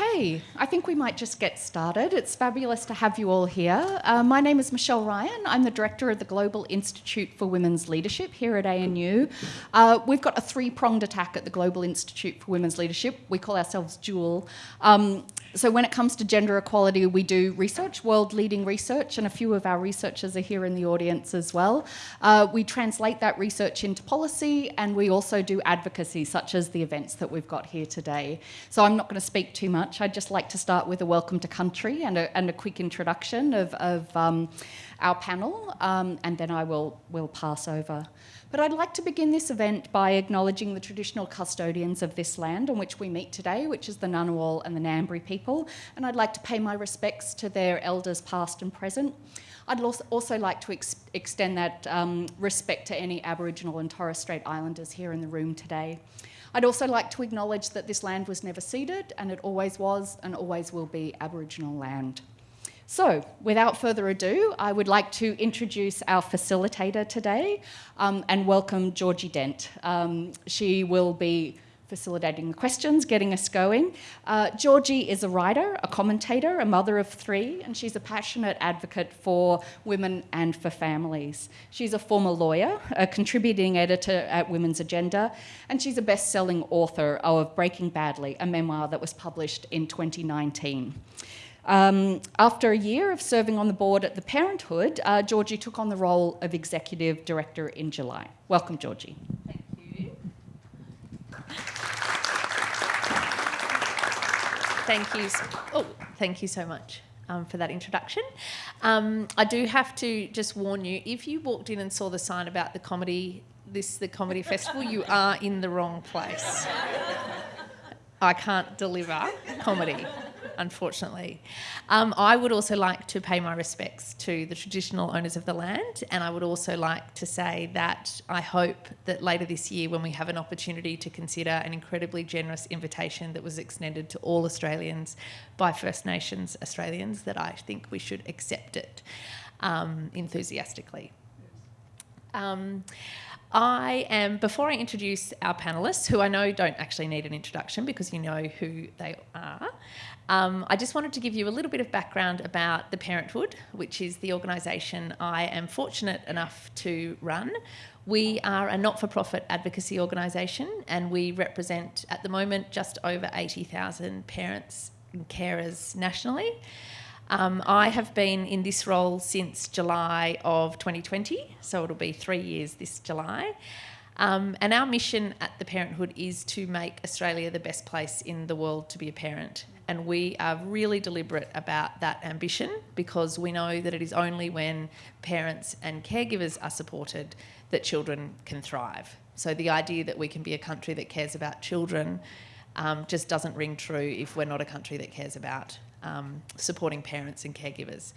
Okay, I think we might just get started. It's fabulous to have you all here. Uh, my name is Michelle Ryan. I'm the director of the Global Institute for Women's Leadership here at ANU. Uh, we've got a three pronged attack at the Global Institute for Women's Leadership. We call ourselves Dual. Um, so when it comes to gender equality, we do research, world-leading research, and a few of our researchers are here in the audience as well. Uh, we translate that research into policy, and we also do advocacy, such as the events that we've got here today. So I'm not going to speak too much. I'd just like to start with a welcome to country and a, and a quick introduction of, of um, our panel, um, and then I will, will pass over. But I'd like to begin this event by acknowledging the traditional custodians of this land on which we meet today, which is the Ngunnawal and the Ngambri people, and I'd like to pay my respects to their elders past and present. I'd also like to ex extend that um, respect to any Aboriginal and Torres Strait Islanders here in the room today. I'd also like to acknowledge that this land was never ceded and it always was and always will be Aboriginal land. So, without further ado, I would like to introduce our facilitator today um, and welcome Georgie Dent. Um, she will be facilitating the questions, getting us going. Uh, Georgie is a writer, a commentator, a mother of three, and she's a passionate advocate for women and for families. She's a former lawyer, a contributing editor at Women's Agenda, and she's a best-selling author of Breaking Badly, a memoir that was published in 2019. Um, after a year of serving on the board at the Parenthood, uh, Georgie took on the role of Executive Director in July. Welcome, Georgie. Thank you. Thank you. Oh, thank you so much. Um, for that introduction. Um, I do have to just warn you, if you walked in and saw the sign about the comedy, this the comedy festival, you are in the wrong place. I can't deliver comedy unfortunately. Um, I would also like to pay my respects to the traditional owners of the land, and I would also like to say that I hope that later this year, when we have an opportunity to consider an incredibly generous invitation that was extended to all Australians by First Nations Australians, that I think we should accept it um, enthusiastically. Um, I am, before I introduce our panellists, who I know don't actually need an introduction because you know who they are, um, I just wanted to give you a little bit of background about the Parenthood, which is the organisation I am fortunate enough to run. We are a not-for-profit advocacy organisation and we represent at the moment just over 80,000 parents and carers nationally. Um, I have been in this role since July of 2020, so it'll be three years this July. Um, and our mission at the Parenthood is to make Australia the best place in the world to be a parent. And we are really deliberate about that ambition because we know that it is only when parents and caregivers are supported that children can thrive. So the idea that we can be a country that cares about children um, just doesn't ring true if we're not a country that cares about um, supporting parents and caregivers.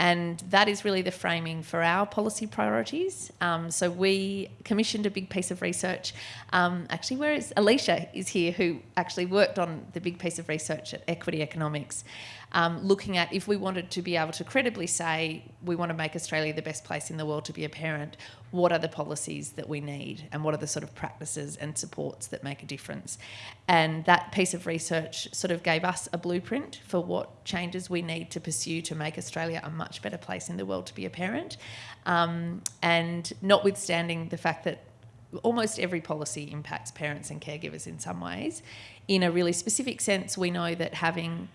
And that is really the framing for our policy priorities. Um, so we commissioned a big piece of research. Um, actually, where is Alicia is here, who actually worked on the big piece of research at Equity Economics um, looking at if we wanted to be able to credibly say we want to make Australia the best place in the world to be a parent, what are the policies that we need and what are the sort of practices and supports that make a difference. And that piece of research sort of gave us a blueprint for what changes we need to pursue to make Australia a much better place in the world to be a parent. Um, and notwithstanding the fact that almost every policy impacts parents and caregivers in some ways. In a really specific sense, we know that having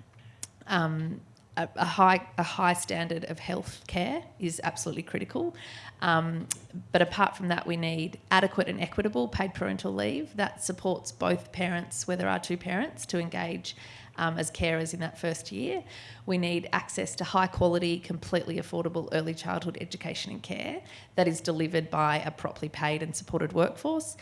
um, a, a, high a high standard of health care is absolutely critical. Um, but apart from that, we need adequate and equitable paid parental leave that supports both parents, where there are two parents, to engage um, as carers in that first year. We need access to high quality, completely affordable early childhood education and care that is delivered by a properly paid and supported workforce.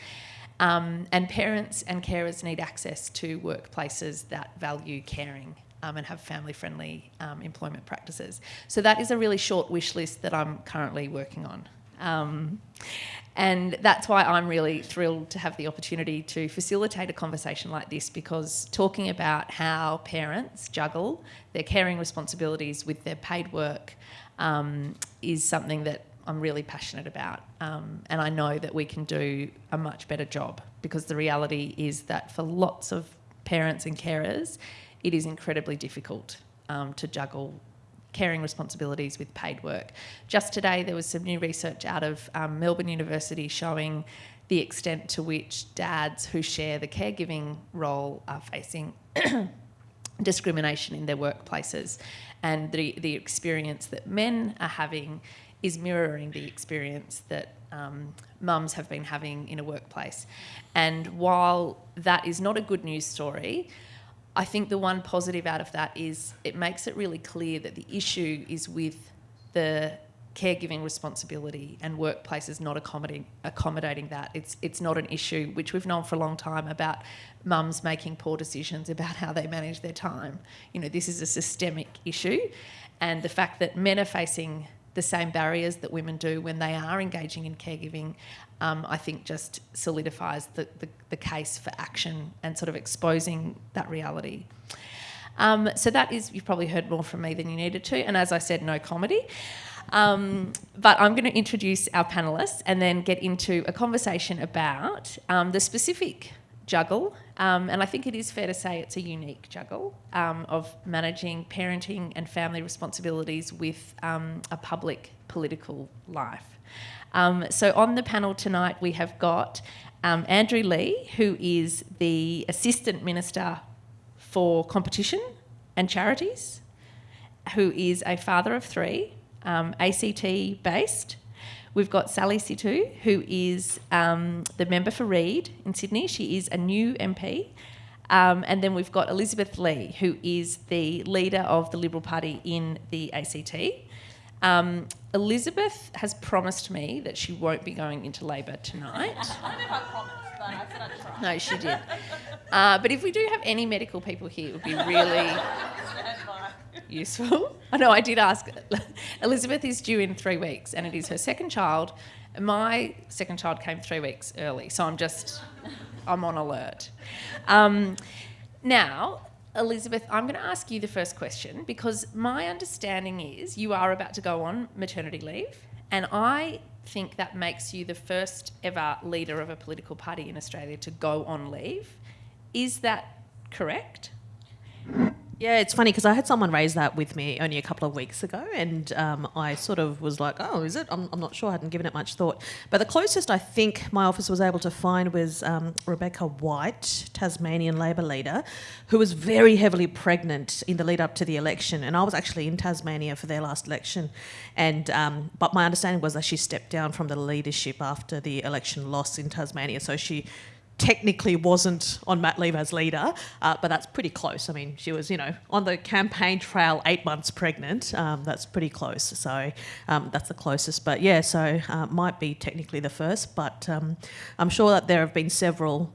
Um, and parents and carers need access to workplaces that value caring um, and have family-friendly um, employment practices. So that is a really short wish list that I'm currently working on. Um, and that's why I'm really thrilled to have the opportunity to facilitate a conversation like this because talking about how parents juggle their caring responsibilities with their paid work um, is something that I'm really passionate about. Um, and I know that we can do a much better job because the reality is that for lots of parents and carers, it is incredibly difficult um, to juggle caring responsibilities with paid work. Just today, there was some new research out of um, Melbourne University showing the extent to which dads who share the caregiving role are facing discrimination in their workplaces. And the, the experience that men are having is mirroring the experience that um, mums have been having in a workplace. And while that is not a good news story, I think the one positive out of that is it makes it really clear that the issue is with the caregiving responsibility and workplaces not accommodating accommodating that. It's it's not an issue which we've known for a long time about mums making poor decisions about how they manage their time. You know, this is a systemic issue and the fact that men are facing the same barriers that women do when they are engaging in caregiving, um, I think just solidifies the, the, the, case for action and sort of exposing that reality. Um, so that is, you've probably heard more from me than you needed to, and as I said, no comedy. Um, but I'm going to introduce our panellists and then get into a conversation about um, the specific juggle. Um, and I think it is fair to say it's a unique juggle um, of managing parenting and family responsibilities with a public political life. Um, so on the panel tonight, we have got um, Andrew Leigh, who is the Assistant Minister for Competition and Charities, who is a father of three, um, ACT based, We've got Sally Sitou, who is um, the member for Reid in Sydney. She is a new MP. Um, and then we've got Elizabeth Lee, who is the leader of the Liberal Party in the ACT. Um, Elizabeth has promised me that she won't be going into labour tonight. I don't know if I promised, but I said I'd try. No, she did. Uh, but if we do have any medical people here, it would be really useful. I know I did ask. Elizabeth is due in three weeks, and it is her second child. My second child came three weeks early, so I'm just, I'm on alert. Um, now, Elizabeth, I'm going to ask you the first question because my understanding is you are about to go on maternity leave, and I think that makes you the first ever leader of a political party in Australia to go on leave. Is that correct? Yeah, it's funny because I had someone raise that with me only a couple of weeks ago, and um, I sort of was like, "Oh, is it?" I'm, I'm, not sure. I hadn't given it much thought. But the closest I think my office was able to find was um, Rebecca White, Tasmanian Labor leader, who was very heavily pregnant in the lead up to the election, and I was actually in Tasmania for their last election, and um, but my understanding was that she stepped down from the leadership after the election loss in Tasmania, so she technically wasn't on mat leave as leader, uh, but that's pretty close. I mean, she was, you know, on the campaign trail eight months pregnant. Um, that's pretty close. So um, that's the closest. But yeah, so uh, might be technically the first, but um, I'm sure that there have been several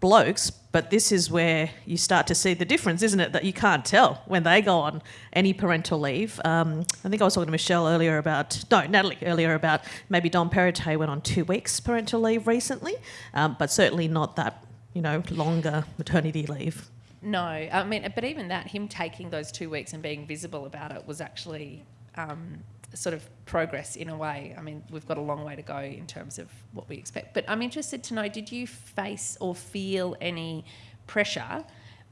blokes, but this is where you start to see the difference, isn't it? That you can't tell when they go on any parental leave. Um, I think I was talking to Michelle earlier about, no, Natalie earlier about maybe Dom Perrottet went on two weeks parental leave recently, um, but certainly not that, you know, longer maternity leave. No, I mean, but even that, him taking those two weeks and being visible about it was actually um, sort of progress in a way. I mean, we've got a long way to go in terms of what we expect. But I'm interested to know did you face or feel any pressure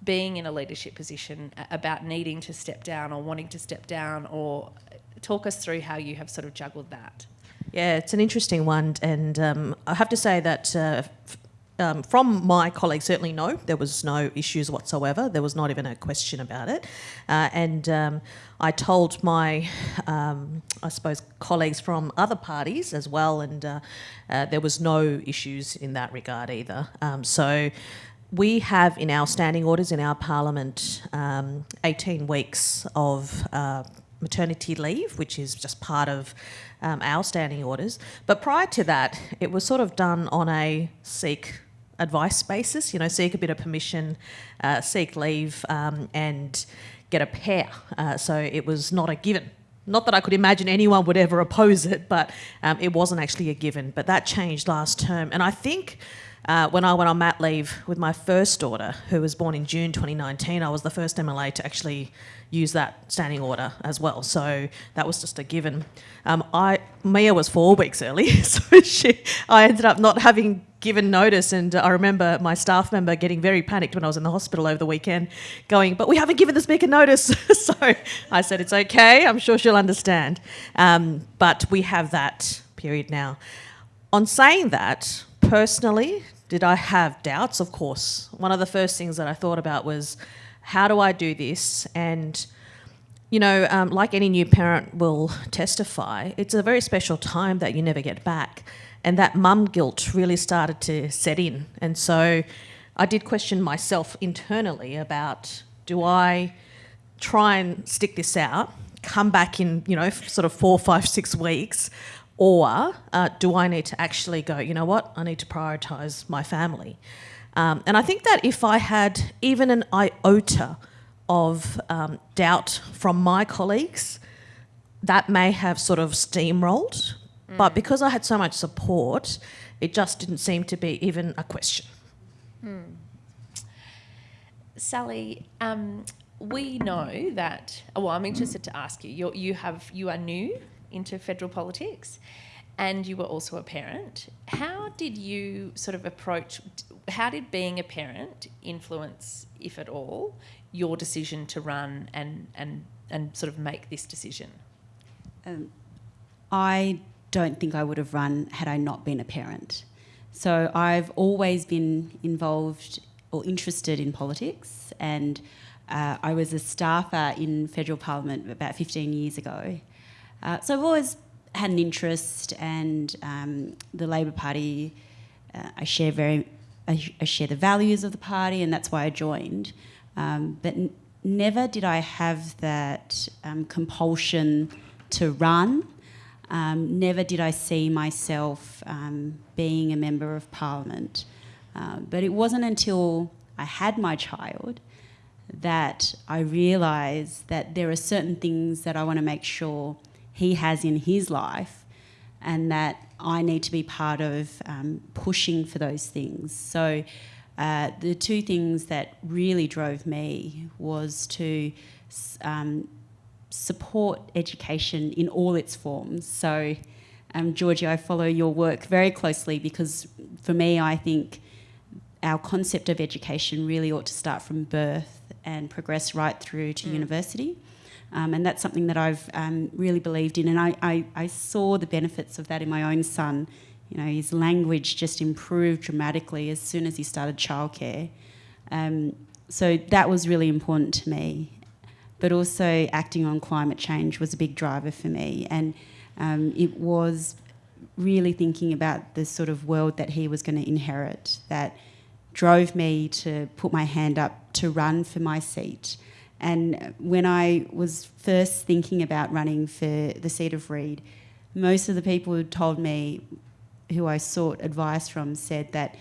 being in a leadership position about needing to step down or wanting to step down or talk us through how you have sort of juggled that? Yeah, it's an interesting one. And um, I have to say that. Uh, um, from my colleagues, certainly no, there was no issues whatsoever. There was not even a question about it. Uh, and um, I told my, um, I suppose, colleagues from other parties as well, and uh, uh, there was no issues in that regard either. Um, so we have in our standing orders in our parliament um, 18 weeks of uh, maternity leave, which is just part of um, our standing orders. But prior to that, it was sort of done on a seek advice basis, you know, seek a bit of permission, uh, seek leave, um, and get a pair. Uh, so it was not a given. Not that I could imagine anyone would ever oppose it, but um, it wasn't actually a given. But that changed last term. And I think uh, when I went on mat leave with my first daughter, who was born in June 2019, I was the first MLA to actually use that standing order as well. So that was just a given. Um, I Mia was four weeks early, so she, I ended up not having given notice, and I remember my staff member getting very panicked when I was in the hospital over the weekend, going, "But we haven't given the speaker notice." so I said, "It's okay. I'm sure she'll understand." Um, but we have that period now. On saying that, personally, did I have doubts? Of course. One of the first things that I thought about was, how do I do this? And you know, um, like any new parent will testify, it's a very special time that you never get back. And that mum guilt really started to set in. And so I did question myself internally about do I try and stick this out, come back in, you know, sort of four, five, six weeks, or uh, do I need to actually go, you know what, I need to prioritise my family? Um, and I think that if I had even an iota of um, doubt from my colleagues, that may have sort of steamrolled. Mm. But because I had so much support, it just didn't seem to be even a question. Mm. Sally, um, we know that. Well, I'm interested to ask you. You're, you have you are new into federal politics, and you were also a parent. How did you sort of approach? How did being a parent influence, if at all, your decision to run and and and sort of make this decision? Um, I don't think I would have run had I not been a parent. So I've always been involved or interested in politics, and uh, I was a staffer in federal parliament about 15 years ago. Uh, so I've always had an interest, and um, the Labor Party, uh, I share very, I, I, share the values of the party, and that's why I joined. Um, but never did I have that um, compulsion to run. Um, never did I see myself um, being a member of parliament. Uh, but it wasn't until I had my child that I realised that there are certain things that I want to make sure he has in his life and that I need to be part of um, pushing for those things. So uh, the two things that really drove me was to um, support education in all its forms. So, um, Georgie, I follow your work very closely because for me, I think our concept of education really ought to start from birth and progress right through to mm. university. Um, and that's something that I've um, really believed in. And I, I, I, saw the benefits of that in my own son you know, his language just improved dramatically as soon as he started childcare. Um, so that was really important to me. But also, acting on climate change was a big driver for me, and um, it was really thinking about the sort of world that he was going to inherit that drove me to put my hand up to run for my seat. And when I was first thinking about running for the seat of Reid, most of the people who told me, who I sought advice from said that,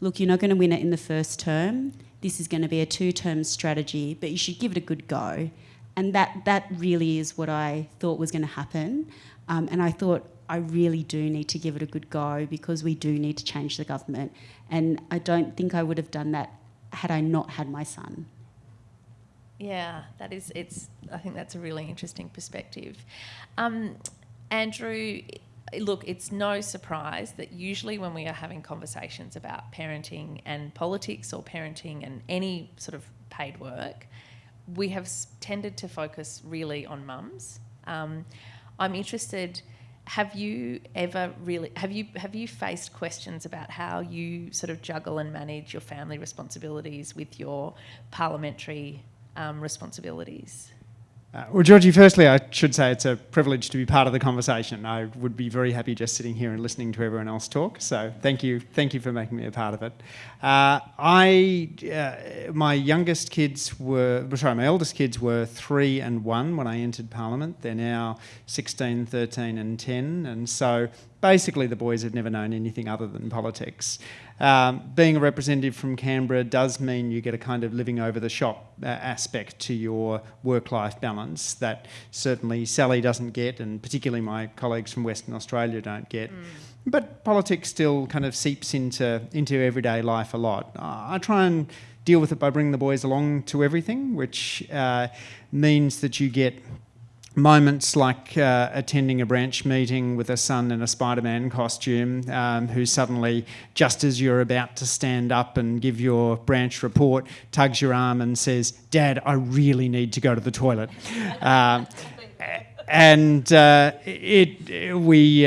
look, you're not going to win it in the first term. This is going to be a two-term strategy, but you should give it a good go. And that that really is what I thought was going to happen. Um, and I thought I really do need to give it a good go because we do need to change the government. And I don't think I would have done that had I not had my son. Yeah, that is. It's. I think that's a really interesting perspective. Um, Andrew, look, it's no surprise that usually when we are having conversations about parenting and politics or parenting and any sort of paid work, we have tended to focus really on mums. Um, I'm interested. Have you ever really have you have you faced questions about how you sort of juggle and manage your family responsibilities with your parliamentary um, responsibilities? Uh, well, Georgie, firstly, I should say it's a privilege to be part of the conversation. I would be very happy just sitting here and listening to everyone else talk. So thank you, thank you for making me a part of it. Uh, I, uh, my youngest kids were, sorry, my eldest kids were three and one when I entered Parliament. They're now 16, 13 and 10. And so basically the boys had never known anything other than politics. Um, being a representative from Canberra does mean you get a kind of living over the shop uh, aspect to your work-life balance that certainly Sally doesn't get, and particularly my colleagues from Western Australia don't get. Mm. But politics still kind of seeps into into everyday life a lot. I try and deal with it by bringing the boys along to everything, which uh, means that you get moments like uh, attending a branch meeting with a son in a Spider Man costume um, who suddenly, just as you're about to stand up and give your branch report, tugs your arm and says, Dad, I really need to go to the toilet. Um, and uh, it, it, we.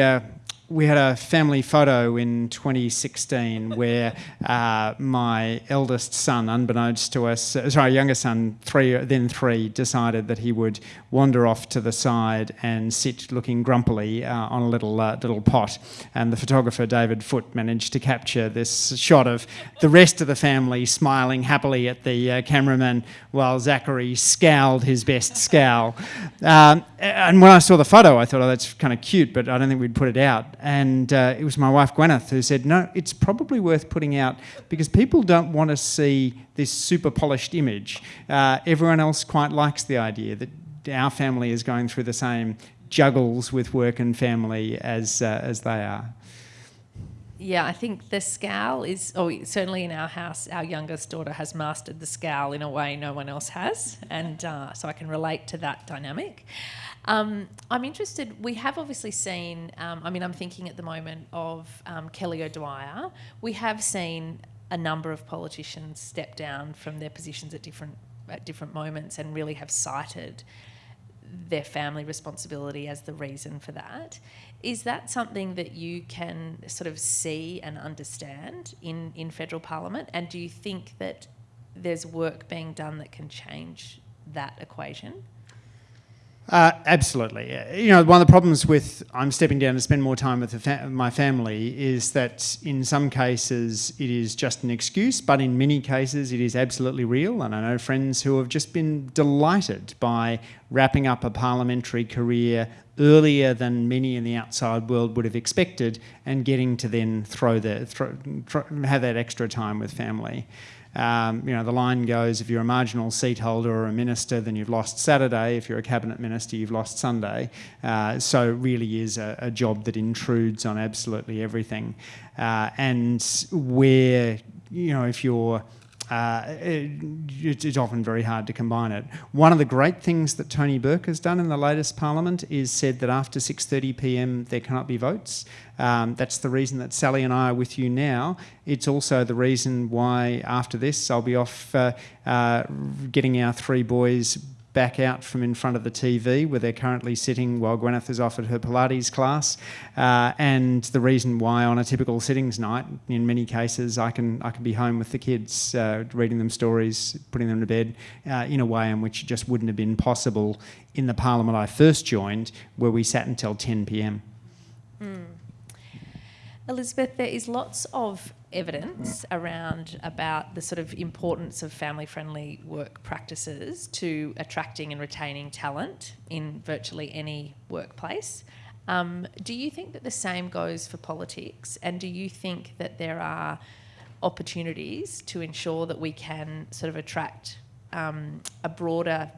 We had a family photo in 2016 where uh, my eldest son, unbeknownst to us, uh, sorry, youngest son, three, then three, decided that he would wander off to the side and sit looking grumpily uh, on a little uh, little pot. And the photographer David Foote managed to capture this shot of the rest of the family smiling happily at the uh, cameraman while Zachary scowled his best scowl. Um, and when I saw the photo, I thought, oh, that's kind of cute, but I don't think we'd put it out and uh, it was my wife Gwyneth who said, "No, it's probably worth putting out because people don't want to see this super polished image. Uh, everyone else quite likes the idea that our family is going through the same juggles with work and family as uh, as they are." Yeah, I think the scowl is, oh, certainly in our house, our youngest daughter has mastered the scowl in a way no one else has. And uh, so I can relate to that dynamic. Um, I'm interested, we have obviously seen, um, I mean, I'm thinking at the moment of um, Kelly O'Dwyer. We have seen a number of politicians step down from their positions at different, at different moments and really have cited their family responsibility as the reason for that. Is that something that you can sort of see and understand in, in federal parliament? And do you think that there's work being done that can change that equation? Uh, absolutely. You know, one of the problems with I'm stepping down to spend more time with fa- my family is that in some cases it is just an excuse, but in many cases it is absolutely real. And I know friends who have just been delighted by wrapping up a parliamentary career earlier than many in the outside world would have expected and getting to then throw the, throw, throw, have that extra time with family. Um, you know, the line goes, if you're a marginal seat holder or a minister, then you've lost Saturday. If you're a cabinet minister, you've lost Sunday. Uh, so it really is a, a, job that intrudes on absolutely everything. Uh, and where, you know, if you're uh, it, it's often very hard to combine it. One of the great things that Tony Burke has done in the latest parliament is said that after 6:30 p.m. there cannot be votes. Um, that's the reason that Sally and I are with you now. It's also the reason why after this I'll be off uh, uh, getting our three boys back out from in front of the TV where they're currently sitting while Gwyneth is off at her Pilates class. Uh, and the reason why on a typical sittings night, in many cases, I can I can be home with the kids, uh, reading them stories, putting them to bed, uh, in a way in which it just wouldn't have been possible in the parliament I first joined, where we sat until 10 p.m. Mm. Elizabeth, there is lots of evidence around about the sort of importance of family friendly work practices to attracting and retaining talent in virtually any workplace. Um, do you think that the same goes for politics? And do you think that there are opportunities to ensure that we can sort of attract um, a broader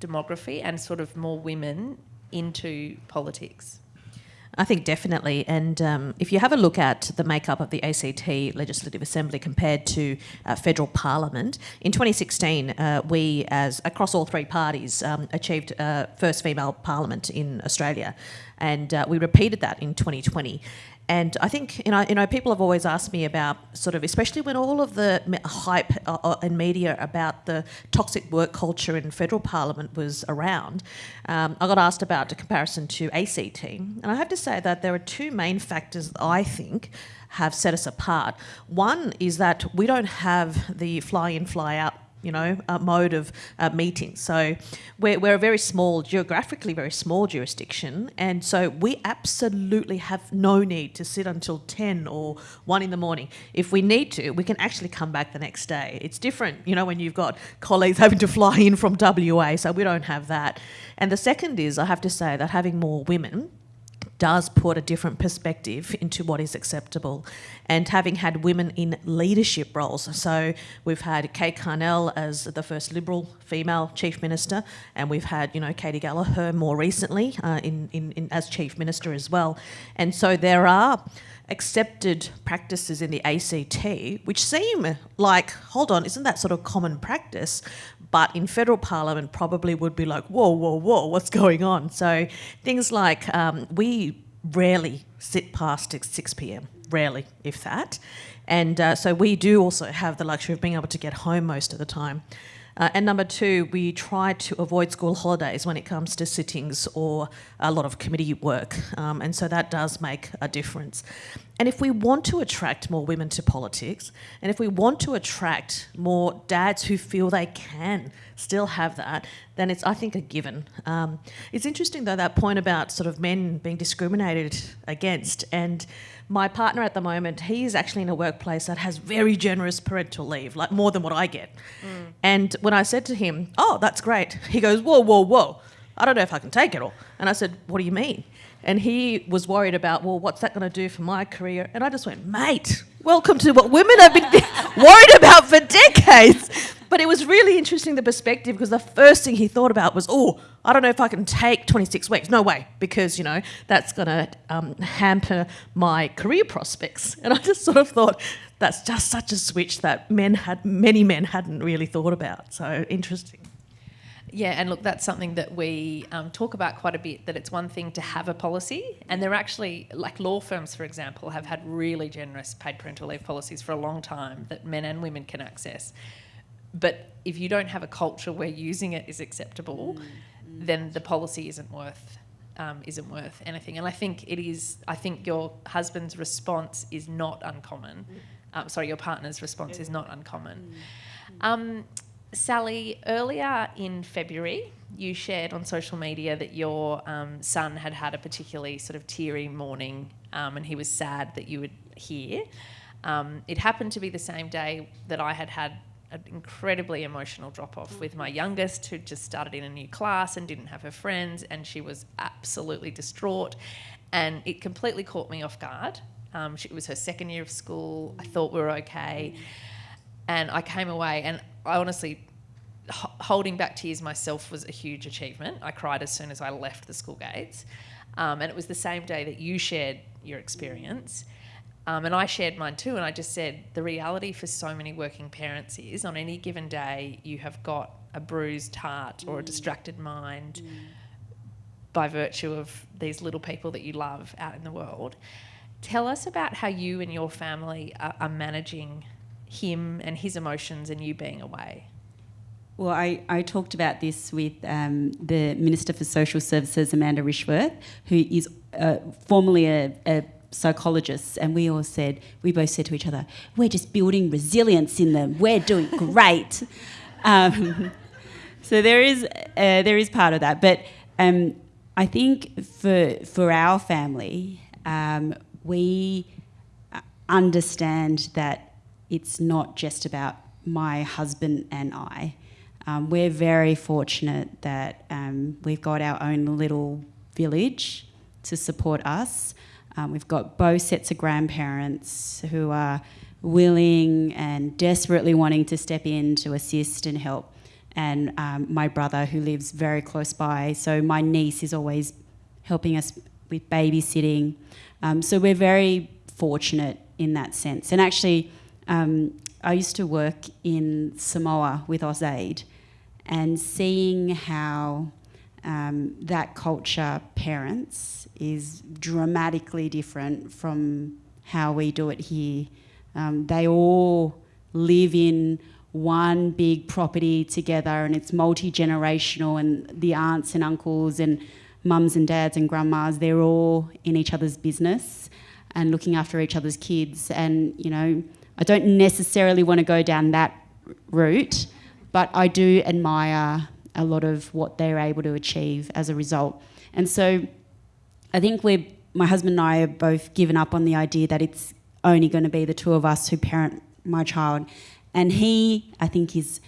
demography and sort of more women into politics? I think definitely. And um, if you have a look at the makeup of the ACT Legislative Assembly compared to uh, federal parliament, in 2016, uh, we, as across all three parties, um, achieved uh, first female parliament in Australia. And uh, we repeated that in 2020. And I think you know, you know, people have always asked me about sort of, especially when all of the hype uh, uh, and media about the toxic work culture in federal parliament was around. Um, I got asked about the comparison to ACT, and I have to say that there are two main factors that I think have set us apart. One is that we don't have the fly-in, fly-out you know, uh, mode of uh, meetings. So we're, we're a very small, geographically very small jurisdiction, and so we absolutely have no need to sit until 10 or 1 in the morning. If we need to, we can actually come back the next day. It's different, you know, when you've got colleagues having to fly in from WA, so we don't have that. And the second is, I have to say, that having more women does put a different perspective into what is acceptable. And having had women in leadership roles, so we've had Kate Carnell as the first Liberal female Chief Minister, and we've had, you know, Katy Gallagher more recently uh, in, in, in, as Chief Minister as well. And so there are accepted practices in the ACT, which seem like, hold on, isn't that sort of common practice? But in federal parliament, probably would be like, whoa, whoa, whoa, what's going on? So things like um, we rarely sit past 6 p.m., rarely, if that. And uh, so we do also have the luxury of being able to get home most of the time. Uh, and number two, we try to avoid school holidays when it comes to sittings or a lot of committee work. Um, and so that does make a difference. And if we want to attract more women to politics, and if we want to attract more dads who feel they can still have that, then it's, I think, a given. Um, it's interesting, though, that point about sort of men being discriminated against. And my partner at the moment, he is actually in a workplace that has very generous parental leave, like more than what I get. Mm. And when I said to him, Oh, that's great, he goes, Whoa, whoa, whoa, I don't know if I can take it all. And I said, What do you mean? And he was worried about, Well, what's that going to do for my career? And I just went, Mate, welcome to what women have been worried about for decades. But it was really interesting the perspective because the first thing he thought about was, oh, I don't know if I can take 26 weeks. No way, because, you know, that's going to um, hamper my career prospects. And I just sort of thought, that's just such a switch that men had, many men hadn't really thought about. So interesting. Yeah, and look, that's something that we um, talk about quite a bit. That it's one thing to have a policy, and they're actually, like law firms, for example, have had really generous paid parental leave policies for a long time that men and women can access. But if you don't have a culture where using it is acceptable, mm, mm. then the policy isn't worth um, isn't worth anything. And I think it is. I think your husband's response is not uncommon. Mm. Um, sorry, your partner's response is not uncommon. Mm. Um, Sally, earlier in February, you shared on social media that your um, son had had a particularly sort of teary morning, um, and he was sad that you would hear. Um, it happened to be the same day that I had had an incredibly emotional drop off with my youngest, who just started in a new class and didn't have her friends, and she was absolutely distraught. And it completely caught me off guard. Um, she, it was her second year of school. I thought we were okay. And I came away, and I honestly, holding back tears myself was a huge achievement. I cried as soon as I left the school gates. Um, and it was the same day that you shared your experience. Um, and I shared mine too, and I just said the reality for so many working parents is on any given day, you have got a bruised heart or a mm. distracted mind mm. by virtue of these little people that you love out in the world. Tell us about how you and your family are, are managing him and his emotions and you being away. Well, I, I talked about this with um, the Minister for Social Services, Amanda Rishworth, who is uh, formerly a, a psychologists, and we all said, we both said to each other, we're just building resilience in them. We're doing great. um, so there is uh, there is part of that, but um, I think for for our family, um, we understand that it's not just about my husband and I. Um, we're very fortunate that um, we've got our own little village to support us. Um, we've got both sets of grandparents who are willing and desperately wanting to step in to assist and help. And um, my brother, who lives very close by. So my niece is always helping us with babysitting. Um, so we're very fortunate in that sense. And actually, um, I used to work in Samoa with AusAid and seeing how um, that culture parents is dramatically different from how we do it here. Um, they all live in one big property together and it's multi generational, and the aunts and uncles and mums and dads and grandmas, they're all in each other's business and looking after each other's kids. And, you know, I don't necessarily want to go down that route, but I do admire a lot of what they're able to achieve as a result. And so I think we're, my husband and I are both given up on the idea that it's only going to be the two of us who parent my child. And he, I think, is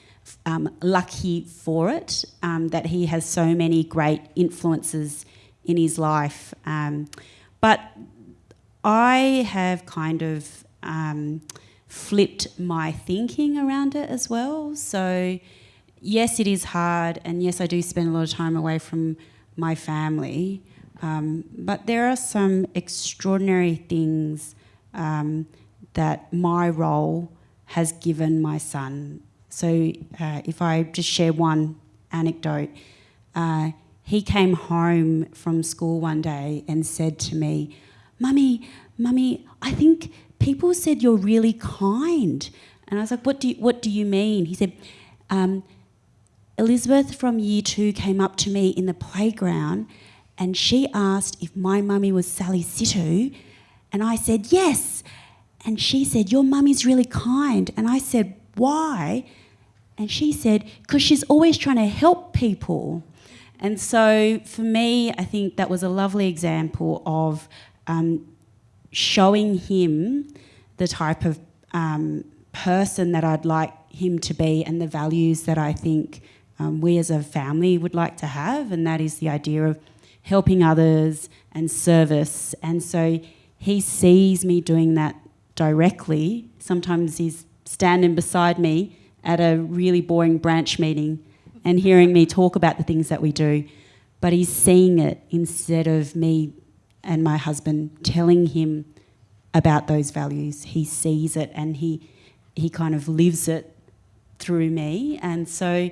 um, lucky for it, um, that he has so many great influences in his life. Um, but I have kind of um, flipped my thinking around it as well. So yes, it is hard, and yes, I do spend a lot of time away from my family. Um, but there are some extraordinary things um, that my role has given my son. So, uh, if I just share one anecdote, uh, he came home from school one day and said to me, Mummy, Mummy, I think people said you're really kind. And I was like, What do you, what do you mean? He said, um, Elizabeth from year two came up to me in the playground and she asked if my mummy was Sally Sitou. And I said, Yes. And she said, Your mummy's really kind. And I said, Why? And she said, Because she's always trying to help people. And so for me, I think that was a lovely example of um, showing him the type of um, person that I'd like him to be and the values that I think um, we as a family would like to have, and that is the idea of helping others and service. And so he sees me doing that directly. Sometimes he's standing beside me at a really boring branch meeting and hearing me talk about the things that we do, but he's seeing it instead of me and my husband telling him about those values. He sees it and he he kind of lives it through me. And so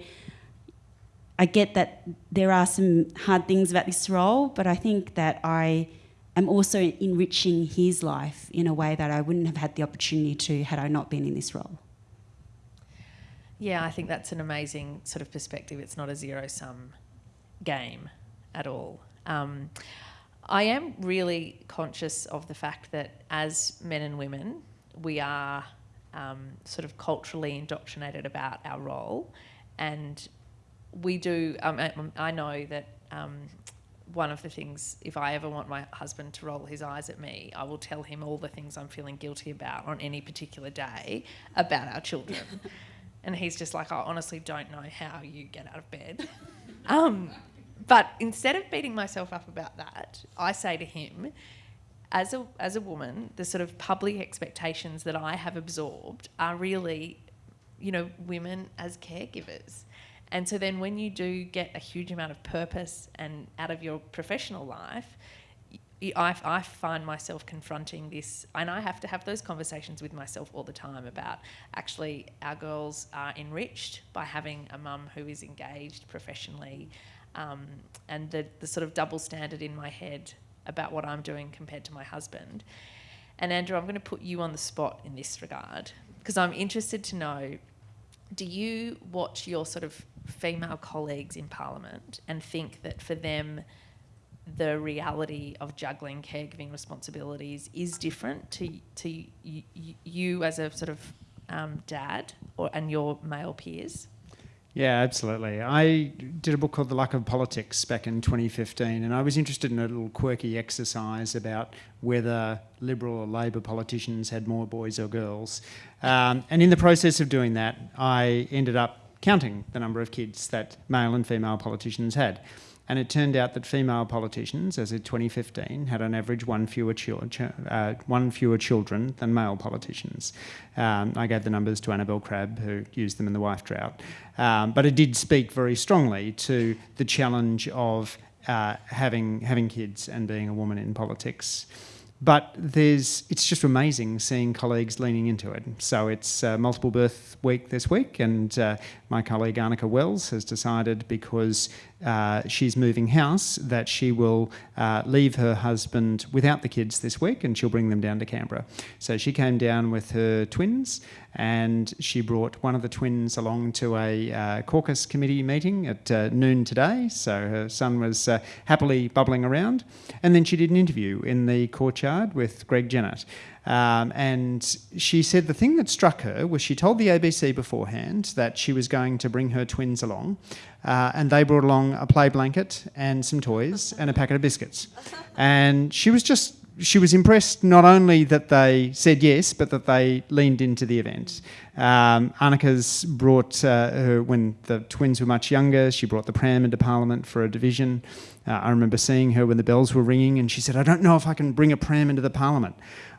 I get that there are some hard things about this role, but I think that I am also enriching his life in a way that I wouldn't have had the opportunity to had I not been in this role. Yeah, I think that's an amazing sort of perspective. It's not a zero sum game at all. Um, I am really conscious of the fact that as men and women, we are um, sort of culturally indoctrinated about our role. And we do, um, I, I know that um, one of the things, if I ever want my husband to roll his eyes at me, I will tell him all the things I'm feeling guilty about on any particular day about our children. and he's just like, I honestly don't know how you get out of bed. but instead of beating myself up about that, I say to him, as a, as a woman, the sort of public expectations that I have absorbed are really, you know, women as caregivers. And so then when you do get a huge amount of purpose and out of your professional life, I, I find myself confronting this, and I have to have those conversations with myself all the time about actually our girls are enriched by having a mum who is engaged professionally, um, and the, the sort of double standard in my head about what I'm doing compared to my husband. And Andrew, I'm going to put you on the spot in this regard because I'm interested to know do you watch your sort of female colleagues in Parliament and think that for them, the reality of juggling caregiving responsibilities is different to to y- y- you as a sort of um, dad or and your male peers? Yeah, absolutely. I did a book called The Luck of Politics back in 2015, and I was interested in a little quirky exercise about whether Liberal or Labor politicians had more boys or girls. Um, and in the process of doing that, I ended up counting the number of kids that male and female politicians had. And it turned out that female politicians, as of 2015, had on average one fewer, uh, one fewer children than male politicians. Um, I gave the numbers to Annabel Crabb, who used them in the wife drought. Um, but it did speak very strongly to the challenge of uh, having, having kids and being a woman in politics. But there's, it's just amazing seeing colleagues leaning into it. So it's uh, multiple birth week this week, and uh, my colleague Anika Wells has decided because uh, she's moving house that she will uh, leave her husband without the kids this week and she'll bring them down to Canberra. So she came down with her twins and she brought one of the twins along to a uh, caucus committee meeting at uh, noon today. So her son was uh, happily bubbling around. And then she did an interview in the courtyard with Greg Jennett. Um, and she said the thing that struck her was she told the ABC beforehand that she was going to bring her twins along, uh, and they brought along a play blanket and some toys and a packet of biscuits. And she was just she was impressed not only that they said yes, but that they leaned into the event. Um, Anika's brought uh, her, when the twins were much younger, she brought the pram into Parliament for a division. Uh, I remember seeing her when the bells were ringing, and she said, "I don't know if I can bring a pram into the Parliament."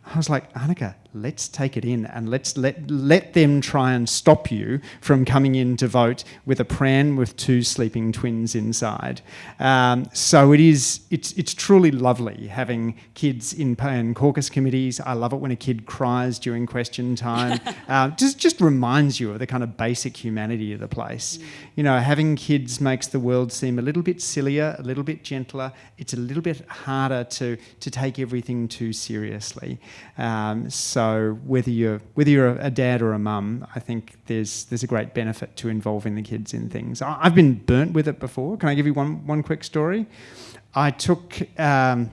I was like, Anika, let's take it in and let's let let them try and stop you from coming in to vote with a pram with two sleeping twins inside. Um, so it is it's it's truly lovely having kids in, in caucus committees. I love it when a kid cries during question time. uh, just just reminds you of the kind of basic humanity of the place. Mm. You know, having kids makes the world seem a little bit sillier, a little bit gentler. It's a little bit harder to to take everything too seriously. Um, so whether you're whether you're a dad or a mum, I think there's there's a great benefit to involving the kids in things. I've been burnt with it before. Can I give you one one quick story? I took um,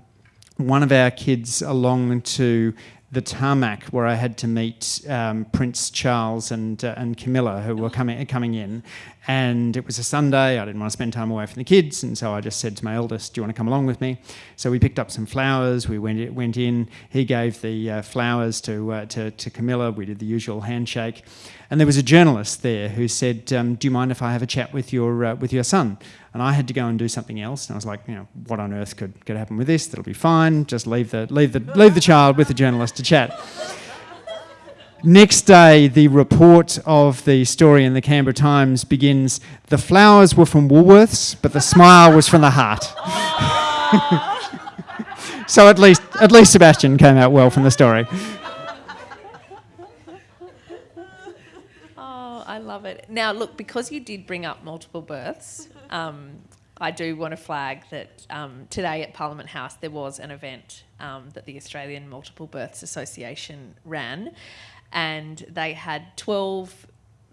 one of our kids along to the tarmac where I had to meet um, Prince Charles and uh, and Camilla who were coming coming in, and it was a Sunday. I didn't want to spend time away from the kids, and so I just said to my eldest, "Do you want to come along with me?" So we picked up some flowers. We went went in. He gave the uh, flowers to, uh, to to Camilla. We did the usual handshake, and there was a journalist there who said, um, "Do you mind if I have a chat with your uh, with your son?" and I had to go and do something else. And I was like, you know, what on earth could, could happen with this? That'll be fine. Just leave the, leave, the, leave the child with the journalist to chat. Next day, the report of the story in the Canberra Times begins The flowers were from Woolworths, but the smile was from the heart. so at least, at least Sebastian came out well from the story. Oh, I love it. Now, look, because you did bring up multiple births, um, I do want to flag that um, today at Parliament House there was an event um, that the Australian Multiple Births Association ran, and they had 12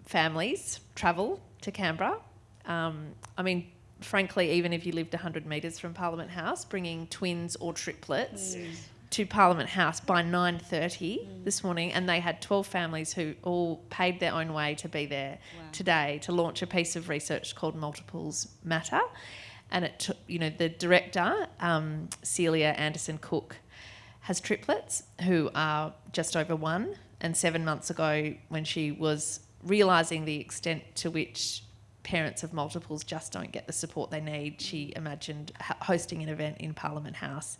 families travel to Canberra. Um, I mean, frankly, even if you lived 100 metres from Parliament House, bringing twins or triplets mm to Parliament House by 9:30 mm. this morning, and they had 12 families who all paid their own way to be there wow. today to launch a piece of research called Multiples Matter. And it took, you know, the director, um, Celia Anderson Cook, has triplets who are just over one. And seven months ago, when she was realising the extent to which parents of multiples just don't get the support they need, she imagined hosting an event in Parliament House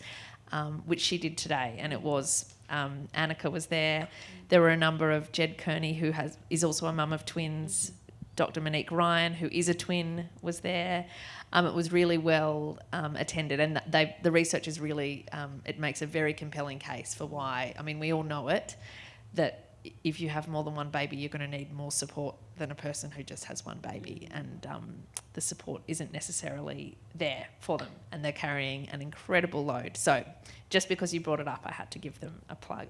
um, which she did today, and it was um, Anika was there. There were a number of Ged Kearney, who has is also a mum of twins. Dr. Monique Ryan, who is a twin, was there. Um, it was really well um, attended, and they, the research is really um, it makes a very compelling case for why. I mean, we all know it that if you have more than one baby, you're going to need more support than a person who just has one baby, and um, the support isn't necessarily there for them, and they're carrying an incredible load. So, just because you brought it up, I had to give them a plug.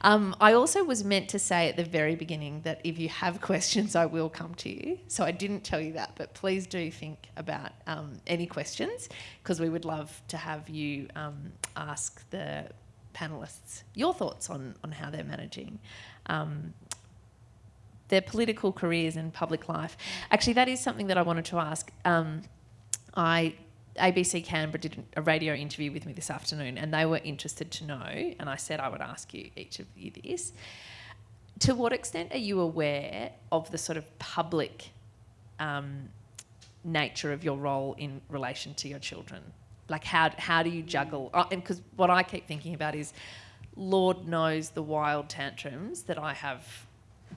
Um, I also was meant to say at the very beginning that if you have questions, I will come to you. So I didn't tell you that, but please do think about um, any questions because we would love to have you um, ask the panelists your thoughts on, on how they're managing um, their political careers and public life. Actually, that is something that I wanted to ask. Um, I ABC Canberra did a radio interview with me this afternoon, and they were interested to know, and I said I would ask you each of you this. To what extent are you aware of the sort of public um, nature of your role in relation to your children? Like, how, how do you juggle? Oh, and because what I keep thinking about is, Lord knows the wild tantrums that I have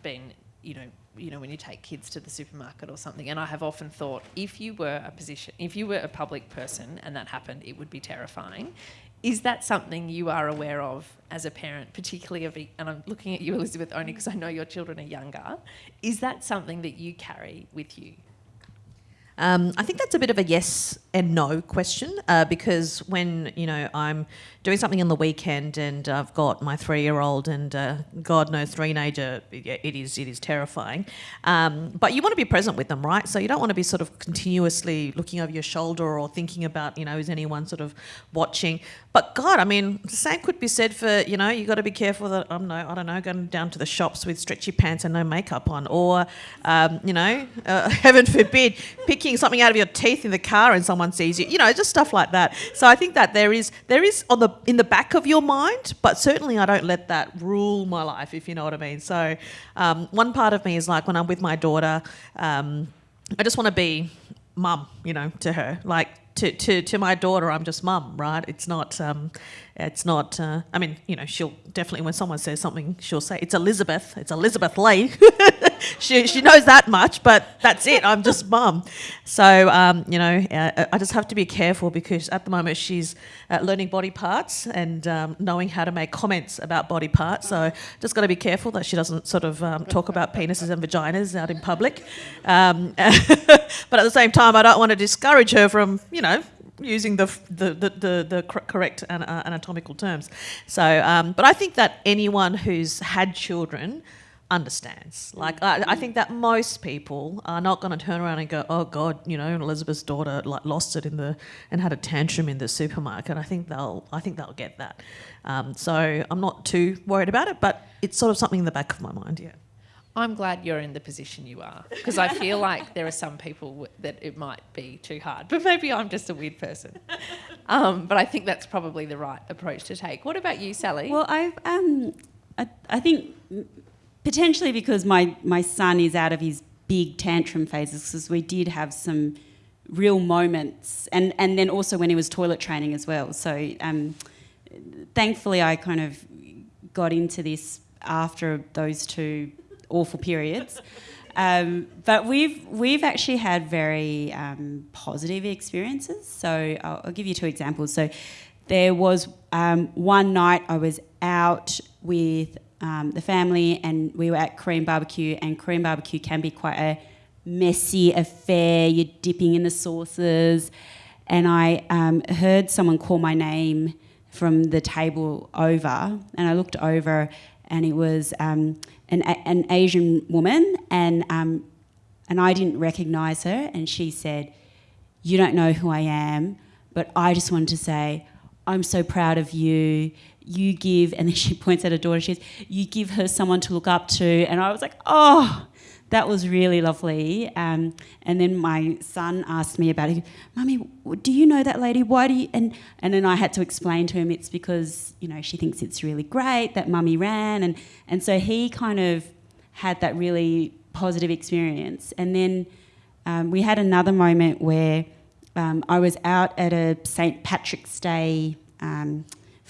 been, you know, you know, when you take kids to the supermarket or something. And I have often thought, if you were a position, if you were a public person and that happened, it would be terrifying. Is that something you are aware of as a parent, particularly of, and I'm looking at you, Elizabeth, only because I know your children are younger. Is that something that you carry with you? Um, I think that's a bit of a yes and no question uh, because when you know I'm doing something on the weekend and I've got my three-year-old and uh, God knows teenager, it is it is terrifying. Um, but you want to be present with them, right? So you don't want to be sort of continuously looking over your shoulder or thinking about you know is anyone sort of watching. But God, I mean, the same could be said for you know you got to be careful that I'm no I don't know going down to the shops with stretchy pants and no makeup on, or um, you know uh, heaven forbid picking something out of your teeth in the car and someone sees you, you know, just stuff like that. So I think that there is there is on the in the back of your mind, but certainly I don't let that rule my life, if you know what I mean. So um, one part of me is like when I'm with my daughter, um, I just want to be mum, you know, to her. Like to, to, to my daughter, I'm just mum, right? It's not, um, it's not, uh, I mean, you know, she'll definitely, when someone says something, she'll say, it's Elizabeth, it's Elizabeth Lee. she, she knows that much, but that's it, I'm just mum. So, um, you know, uh, I just have to be careful because at the moment she's uh, learning body parts and um, knowing how to make comments about body parts. So, just got to be careful that she doesn't sort of um, talk about penises and vaginas out in public. Um, but at the same time, I don't want to discourage her from, you know, using the the the, the, the correct anatomical terms. So, um, but I think that anyone who's had children understands. Like I, I, think that most people are not going to turn around and go, "Oh God, you know, Elizabeth's daughter like lost it in the and had a tantrum in the supermarket." I think they'll I think they'll get that. Um, so I'm not too worried about it, but it's sort of something in the back of my mind. Yeah. I'm glad you're in the position you are because I feel like there are some people that it might be too hard, but maybe I'm just a weird person. Um, but I think that's probably the right approach to take. What about you, Sally? Well, I've um, I, I think potentially because my my son is out of his big tantrum phases because we did have some real moments and and then also when he was toilet training as well. So um, thankfully, I kind of got into this after those two awful periods. Um, but we've we've actually had very um, positive experiences. So I'll, I'll, give you two examples. So there was um, one night I was out with um, the family and we were at Korean barbecue, and Korean barbecue can be quite a messy affair. You're dipping in the sauces, and I um, heard someone call my name from the table over, and I looked over, and it was um, an, an Asian woman, and um, and I didn't recognise her, and she said, "You don't know who I am, but I just wanted to say." I'm so proud of you. You give, and then she points at her daughter. She says, "You give her someone to look up to." And I was like, "Oh, that was really lovely." Um, and then my son asked me about it. Mummy, do you know that lady? Why do you? And and then I had to explain to him it's because you know she thinks it's really great that Mummy ran, and and so he kind of had that really positive experience. And then um, we had another moment where um, I was out at a St. Patrick's Day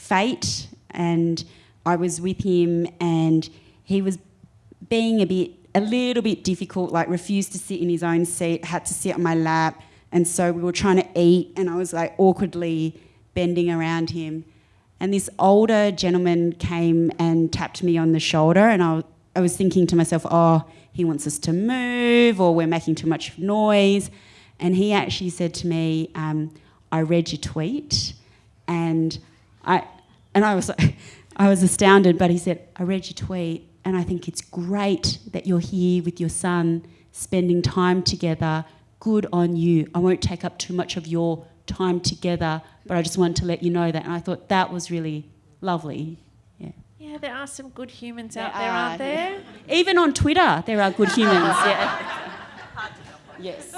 fete and I was with him and he was being a bit, a little bit difficult, like refused to sit in his own seat, had to sit on my lap. And so we were trying to eat and I was like awkwardly bending around him. And this older gentleman came and tapped me on the shoulder and I, I was thinking to myself, oh, he wants us to move or we're making too much noise. And he actually said to me, um, I read your tweet and I, and I was, I was astounded, but he said, I read your tweet and I think it's great that you're here with your son, spending time together. Good on you. I won't take up too much of your time together, but I just wanted to let you know that. And I thought that was really lovely. Yeah. Yeah, there are some good humans there out there, are, aren't there? Even on Twitter, there are good humans. yeah. Yes.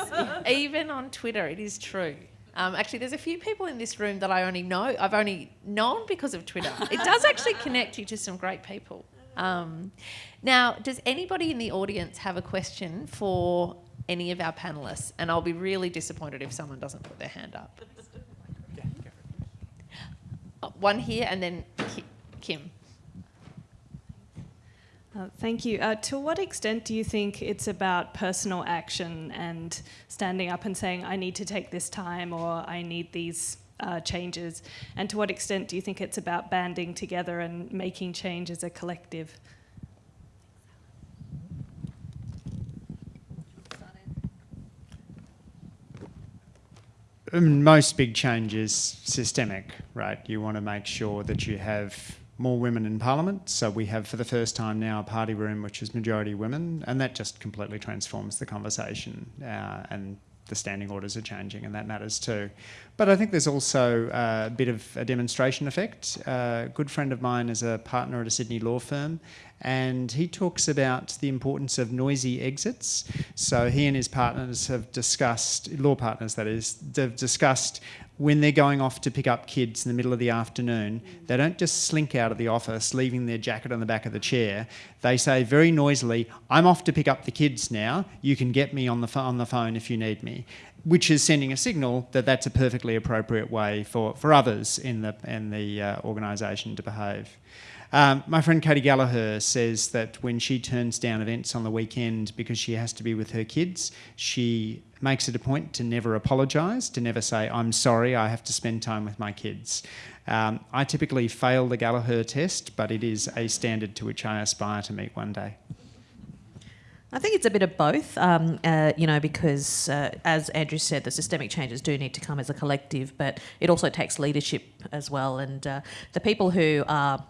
Even on Twitter, it is true. Um, actually, there's a few people in this room that I only know, I've only known because of Twitter. It does actually connect you to some great people. Um, now, does anybody in the audience have a question for any of our panelists? And I'll be really disappointed if someone doesn't put their hand up. Uh, one here and then Kim. Uh, thank you. Uh, to what extent do you think it's about personal action and standing up and saying, I need to take this time or I need these uh, changes? And to what extent do you think it's about banding together and making change as a collective? Most big change is systemic, right? You want to make sure that you have more women in Parliament. So we have, for the first time now, a party room which is majority women, and that just completely transforms the conversation. Uh, and the standing orders are changing, and that matters too. But I think there's also a bit of a demonstration effect. a good friend of mine is a partner at a Sydney law firm, and he talks about the importance of noisy exits. So he and his partners have discussed, law partners that is, they've discussed when they're going off to pick up kids in the middle of the afternoon, they don't just slink out of the office, leaving their jacket on the back of the chair. They say very noisily, I'm off to pick up the kids now. You can get me on the, on the phone if you need me. Which is sending a signal that that's a perfectly appropriate way for, for others in the, in the uh, organisation to behave. Um, my friend Katy Gallagher says that when she turns down events on the weekend because she has to be with her kids, she makes it a point to never apologise, to never say, I'm sorry, I have to spend time with my kids. Um, I typically fail the Gallagher test, but it is a standard to which I aspire to meet one day. I think it's a bit of both, um, uh, you know, because uh, as Andrew said, the systemic changes do need to come as a collective, but it also takes leadership as well. And uh, the people who are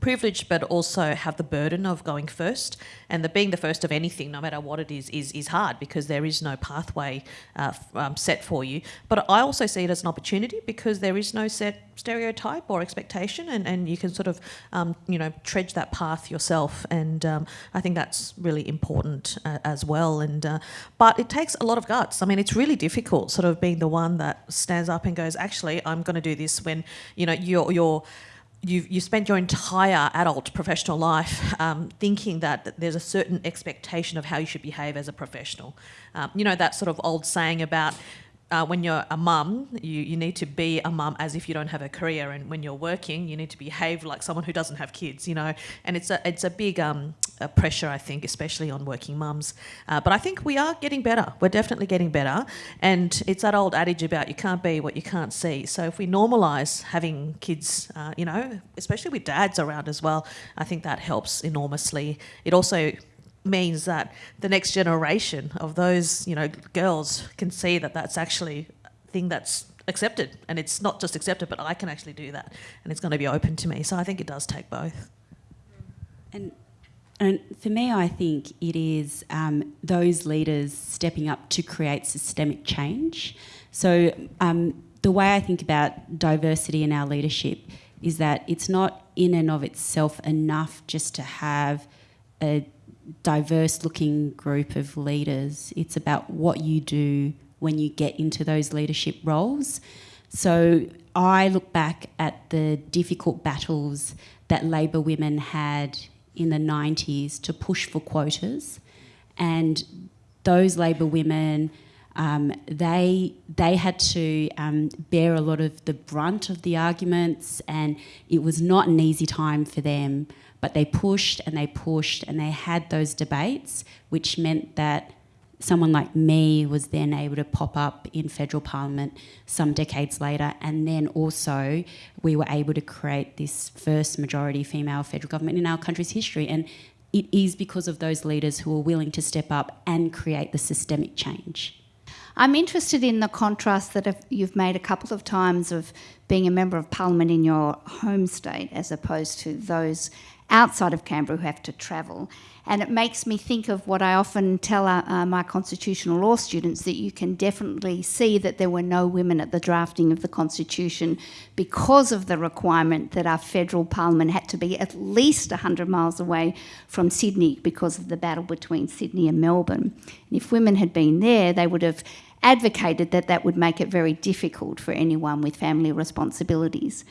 privileged but also have the burden of going first. And being the first of anything no matter what it is is, is hard because there is no pathway uh, um, set for you. But i also see it as an opportunity because there is no set stereotype or expectation and, and you can sort of um, you know trudge that path yourself. And um, i think that's really important uh, as well. And uh, but it takes a lot of guts. I mean it's really difficult sort of being the one that stands up and goes actually i'm going to do this when you know you're you're you've, you spent your entire adult professional life um, thinking that there's a certain expectation of how you should behave as a professional. Um, you know, that sort of old saying about uh, when you're a mum, you, you need to be a mum as if you don't have a career, and when you're working, you need to behave like someone who doesn't have kids. You know, and it's a it's a big um, a pressure, I think, especially on working mums. Uh, but I think we are getting better. We're definitely getting better, and it's that old adage about you can't be what you can't see. So if we normalise having kids, uh, you know, especially with dads around as well, I think that helps enormously. It also means that the next generation of those, you know, girls can see that that's actually a thing that's accepted. And it's not just accepted but I can actually do that. And it's going to be open to me. So I think it does take both. And and for me I think it is um, those leaders stepping up to create systemic change. So um, the way I think about diversity in our leadership is that it's not in and of itself enough just to have a diverse looking group of leaders. It's about what you do when you get into those leadership roles. So I look back at the difficult battles that Labor women had in the 90s to push for quotas, and those Labor women. Um, they they had to um, bear a lot of the brunt of the arguments, and it was not an easy time for them. But they pushed and they pushed and they had those debates, which meant that someone like me was then able to pop up in federal parliament some decades later. And then also we were able to create this first majority female federal government in our country's history. And it is because of those leaders who are willing to step up and create the systemic change. I'm interested in the contrast that you've made a couple of times of being a member of parliament in your home state as opposed to those outside of Canberra who have to travel. And it makes me think of what I often tell uh, uh, my constitutional law students that you can definitely see that there were no women at the drafting of the Constitution because of the requirement that our federal parliament had to be at least 100 miles away from Sydney because of the battle between Sydney and Melbourne. And if women had been there, they would have advocated that that would make it very difficult for anyone with family responsibilities.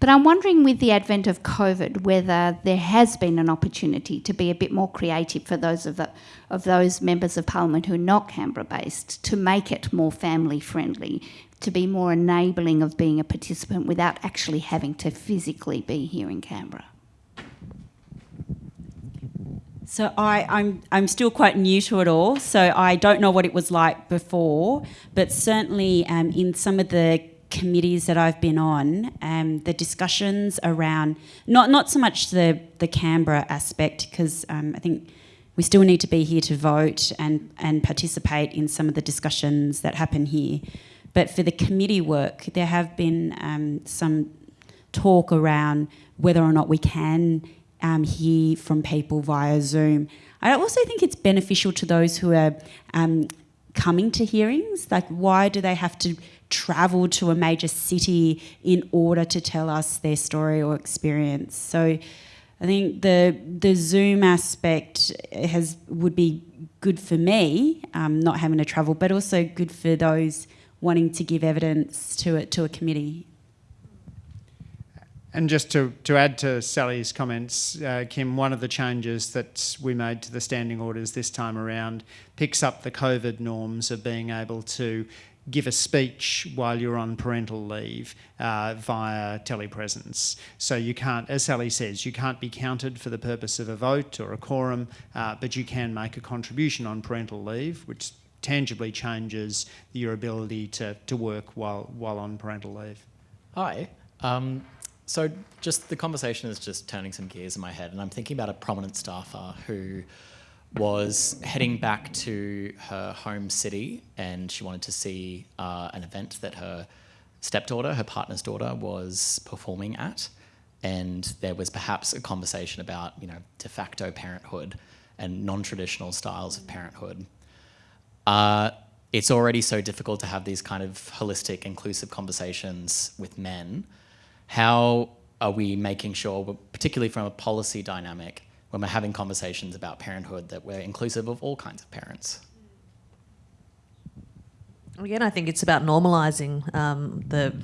But I'm wondering, with the advent of COVID, whether there has been an opportunity to be a bit more creative for those of, the, of those members of Parliament who are not Canberra-based to make it more family-friendly, to be more enabling of being a participant without actually having to physically be here in Canberra. So I, I'm, I'm still quite new to it all, so I don't know what it was like before, but certainly um, in some of the committees that I've been on, um, the discussions around not not so much the the Canberra aspect because um, I think we still need to be here to vote and and participate in some of the discussions that happen here, but for the committee work, there have been um, some talk around whether or not we can um, hear from people via Zoom. I also think it's beneficial to those who are um, coming to hearings. Like, why do they have to travel to a major city in order to tell us their story or experience? So, I think the the Zoom aspect has would be good for me, um, not having to travel, but also good for those wanting to give evidence to it to a committee. And just to, to add to Sally's comments, uh, Kim, one of the changes that we made to the standing orders this time around picks up the COVID norms of being able to give a speech while you're on parental leave uh, via telepresence. So you can't, as Sally says, you can't be counted for the purpose of a vote or a quorum, uh, but you can make a contribution on parental leave, which tangibly changes your ability to, to work while, while on parental leave. Hi. Um, so just the conversation is just turning some gears in my head, and I'm thinking about a prominent staffer who was heading back to her home city, and she wanted to see uh, an event that her stepdaughter, her partner's daughter, was performing at, and there was perhaps a conversation about you know de facto parenthood and non-traditional styles of parenthood. Uh, it's already so difficult to have these kind of holistic, inclusive conversations with men how are we making sure, particularly from a policy dynamic, when we're having conversations about parenthood, that we're inclusive of all kinds of parents? Again, I think it's about normalising um, the,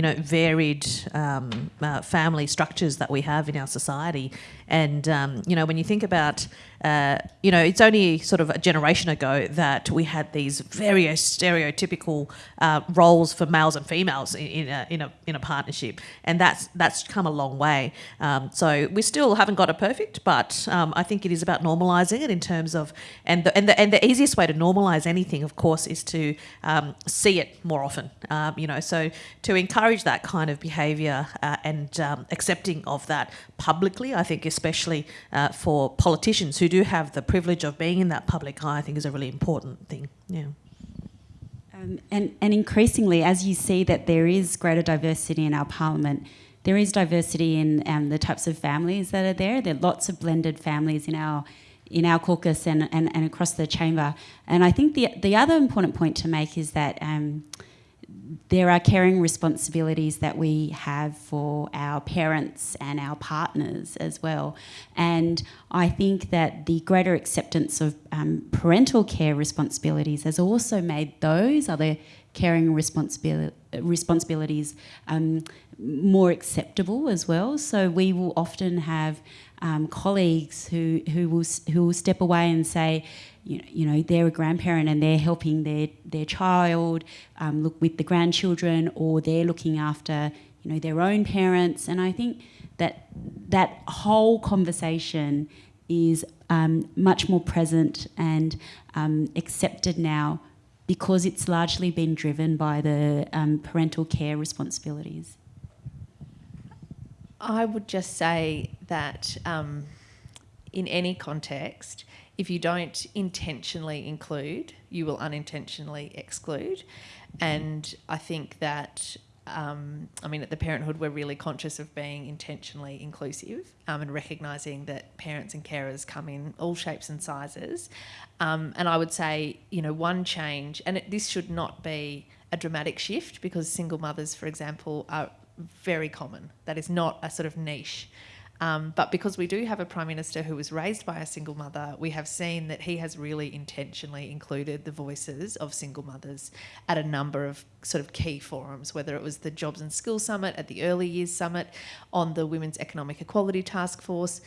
you know, varied um, uh, family structures that we have in our society. And um, you know, when you think about uh, you know, it's only sort of a generation ago that we had these very stereotypical uh, roles for males and females in, in, a, in, a, in a partnership, and that's that's come a long way. Um, so we still haven't got it perfect, but um, I think it is about normalising it in terms of and the, and the and the easiest way to normalise anything, of course, is to um, see it more often. Um, you know, so to encourage that kind of behaviour uh, and um, accepting of that publicly, I think, especially uh, for politicians who do have the privilege of being in that public eye, I think is a really important thing. Yeah. Um, and, and increasingly, as you see that there is greater diversity in our parliament, there is diversity in um, the types of families that are there. There are lots of blended families in our in our caucus and, and, and across the chamber. And I think the the other important point to make is that um, there are caring responsibilities that we have for our parents and our partners as well. And I think that the greater acceptance of um, parental care responsibilities has also made those other caring responsibil- responsibilities um, more acceptable as well. So we will often have um, colleagues who, who, will, who will step away and say, you know, you know they're a grandparent and they're helping their their child um, look with the grandchildren, or they're looking after you know their own parents. And I think that that whole conversation is um, much more present and um, accepted now because it's largely been driven by the um, parental care responsibilities. I would just say that um, in any context, if you don't intentionally include, you will unintentionally exclude. And I think that, um, I mean, at the Parenthood, we're really conscious of being intentionally inclusive um, and recognising that parents and carers come in all shapes and sizes. Um, and I would say, you know, one change, and it, this should not be a dramatic shift because single mothers, for example, are very common. That is not a sort of niche. Um, but because we do have a Prime Minister who was raised by a single mother, we have seen that he has really intentionally included the voices of single mothers at a number of sort of key forums, whether it was the Jobs and Skills Summit, at the Early Years Summit, on the Women's Economic Equality Task Force.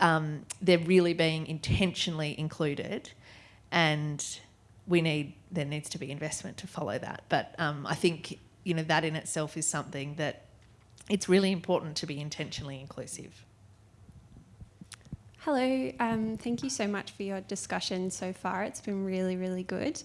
Um, they're really being intentionally included, and we need there needs to be investment to follow that. But um, I think you know that in itself is something that it's really important to be intentionally inclusive. Hello, um, thank you so much for your discussion so far. It's been really, really good.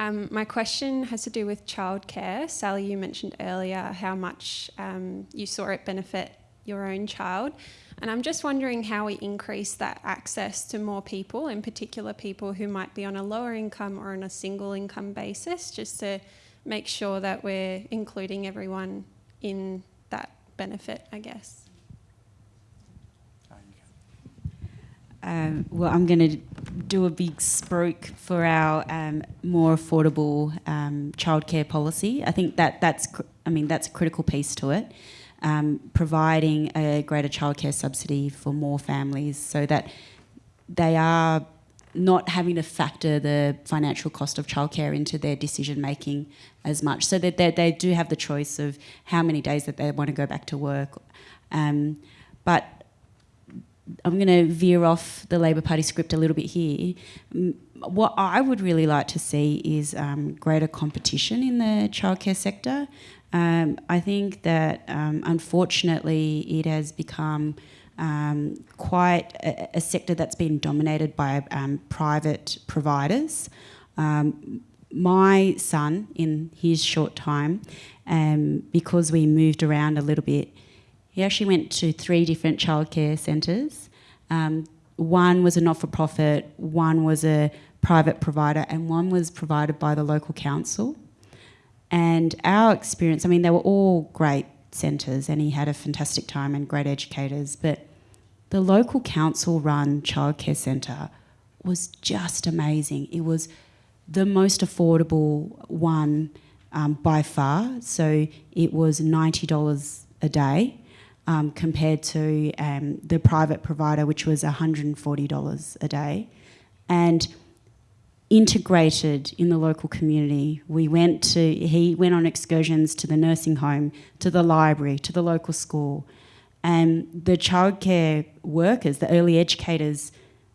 Um, my question has to do with childcare. Sally, you mentioned earlier how much um, you saw it benefit your own child. And I'm just wondering how we increase that access to more people, in particular people who might be on a lower income or on a single income basis, just to make sure that we're including everyone in benefit, I guess. Um, well, I'm going to do a big spruik for our um, more affordable um, childcare policy. I think that that's, I mean, that's a critical piece to it. um, providing a greater childcare subsidy for more families so that they are not having to factor the financial cost of childcare into their decision making as much, so that they, do have the choice of how many days that they want to go back to work. Um, but I'm going to veer off the Labor Party script a little bit here. What I would really like to see is um, greater competition in the childcare sector. Um, I think that um, unfortunately it has become um, quite a, a sector that's been dominated by um, private providers. Um, my son, in his short time, um, because we moved around a little bit, he actually went to three different childcare centres. Um, one was a not for profit, one was a private provider, and one was provided by the local council. And our experience, I mean, they were all great centres, and he had a fantastic time and great educators, but the local council run childcare centre was just amazing. It was the most affordable one um, by far. So it was $90 a day um, compared to um, the private provider, which was $140 a day. And integrated in the local community. We went to, he went on excursions to the nursing home, to the library, to the local school. And the childcare workers, the early educators,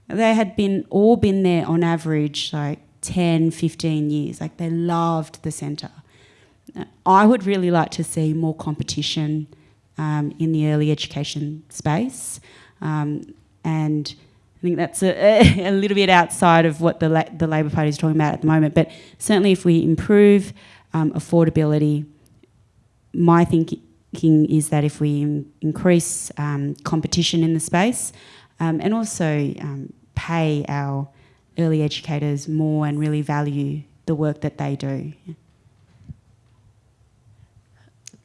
they had been all been there on average like 10, 15 years. Like they loved the centre. I would really like to see more competition um, in the early education space. Um, and I think that's a, a, little bit outside of what the, La- the Labor Party is talking about at the moment. But certainly, if we improve um, affordability, my thinking is that if we in- increase um, competition in the space um, and also um, pay our early educators more and really value the work that they do.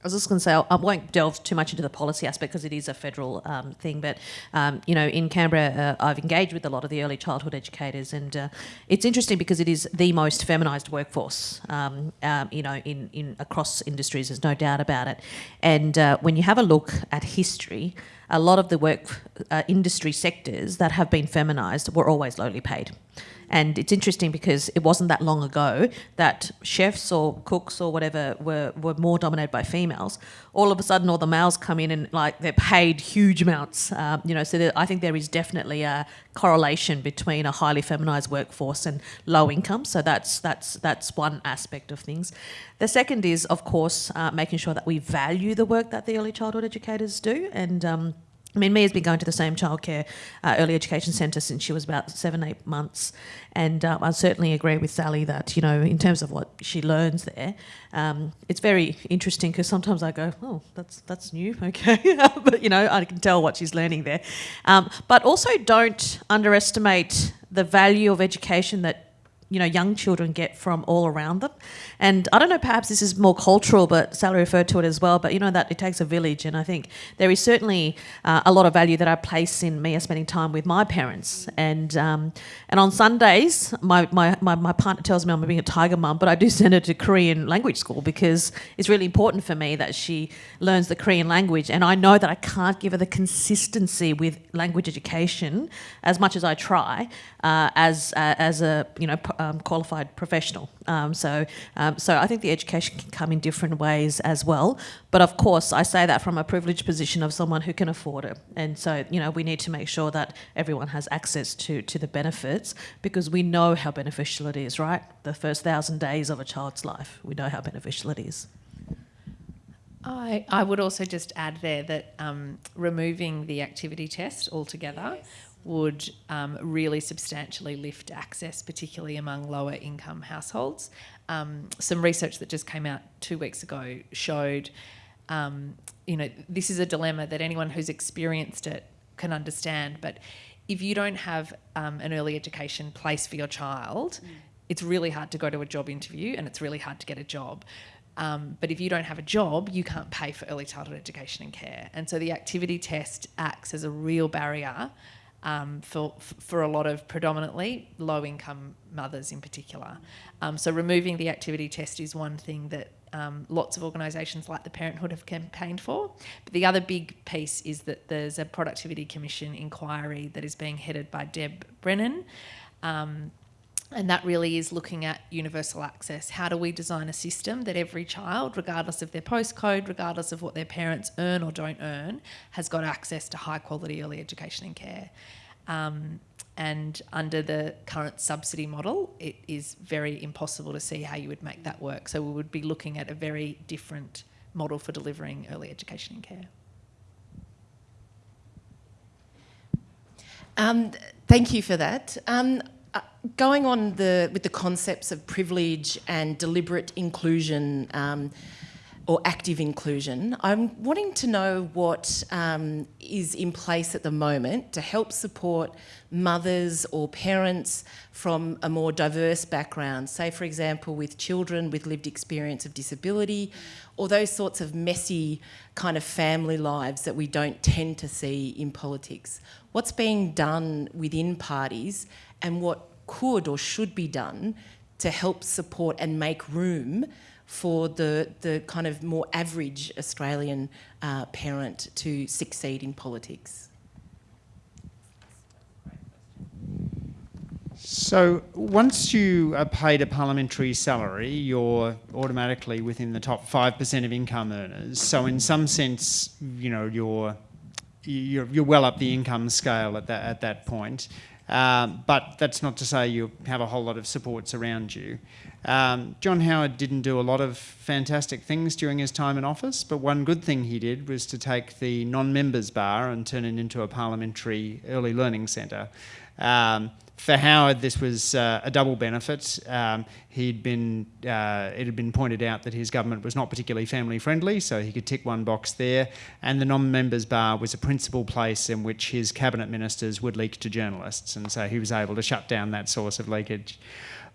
I was just going to say, I won't delve too much into the policy aspect because it is a federal um, thing. But um, you know, in Canberra, uh, I've engaged with a lot of the early childhood educators, and uh, it's interesting because it is the most feminised workforce. Um, um, you know, in, in across industries, there's no doubt about it. And uh, when you have a look at history, a lot of the work uh, industry sectors that have been feminised were always lowly paid. And it's interesting because it wasn't that long ago that chefs or cooks or whatever were, were more dominated by females. All of a sudden, all the males come in and like they're paid huge amounts. Um, you know, so there, I think there is definitely a correlation between a highly feminized workforce and low income. So that's that's that's one aspect of things. The second is, of course, uh, making sure that we value the work that the early childhood educators do and. Um, I mean, Mia's been going to the same childcare uh, early education centre since she was about seven, eight months, and um, I certainly agree with Sally that you know, in terms of what she learns there, um, it's very interesting because sometimes I go, oh, that's that's new, okay, but you know, I can tell what she's learning there. Um, but also, don't underestimate the value of education that you know young children get from all around them. And i don't know perhaps this is more cultural but sally referred to it as well but you know that it takes a village and i think there is certainly uh, a lot of value that i place in me spending time with my parents. And um, and on sundays my, my, my, my partner tells me i'm being a tiger mum but i do send her to korean language school because it's really important for me that she learns the korean language. And i know that i can't give her the consistency with language education as much as i try uh, as uh, as a you know um, qualified professional. Um, so, um, so I think the education can come in different ways as well. But of course, I say that from a privileged position of someone who can afford it. And so, you know, we need to make sure that everyone has access to to the benefits because we know how beneficial it is. Right, the first thousand days of a child's life, we know how beneficial it is. I, I would also just add there that um, removing the activity test altogether yes would um, really substantially lift access, particularly among lower income households. Um, some research that just came out two weeks ago showed, um, you know, this is a dilemma that anyone who's experienced it can understand. But if you don't have um, an early education place for your child, mm. it's really hard to go to a job interview and it's really hard to get a job. Um, but if you don't have a job, you can't pay for early childhood education and care. And so the activity test acts as a real barrier um, for, for a lot of predominantly low income mothers in particular. Um, so, removing the activity test is one thing that um, lots of organisations like the Parenthood have campaigned for. But the other big piece is that there's a Productivity Commission inquiry that is being headed by Deb Brennan. Um, and that really is looking at universal access. How do we design a system that every child, regardless of their postcode, regardless of what their parents earn or don't earn, has got access to high quality early education and care? Um, and under the current subsidy model, it is very impossible to see how you would make that work. So we would be looking at a very different model for delivering early education and care. Um, thank you for that. Um, uh, going on the with the concepts of privilege and deliberate inclusion um, or active inclusion, I'm wanting to know what um, is in place at the moment to help support mothers or parents from a more diverse background, say for example with children with lived experience of disability or those sorts of messy kind of family lives that we don't tend to see in politics. What's being done within parties and what could or should be done to help support and make room for the, the kind of more average Australian uh, parent to succeed in politics? So once you are paid a parliamentary salary, you're automatically within the top 5% of income earners. So in some sense, you know, you're, you're, you're well up the income scale at that, at that point. Um, but that's not to say you have a whole lot of supports around you. Um, John Howard didn't do a lot of fantastic things during his time in office, but one good thing he did was to take the non-members bar and turn it into a parliamentary early learning centre. Um, for Howard, this was uh, a double benefit. Um, he'd been, uh, it had been pointed out that his government was not particularly family friendly, so he could tick one box there. And the non-members bar was a principal place in which his cabinet ministers would leak to journalists, and so he was able to shut down that source of leakage.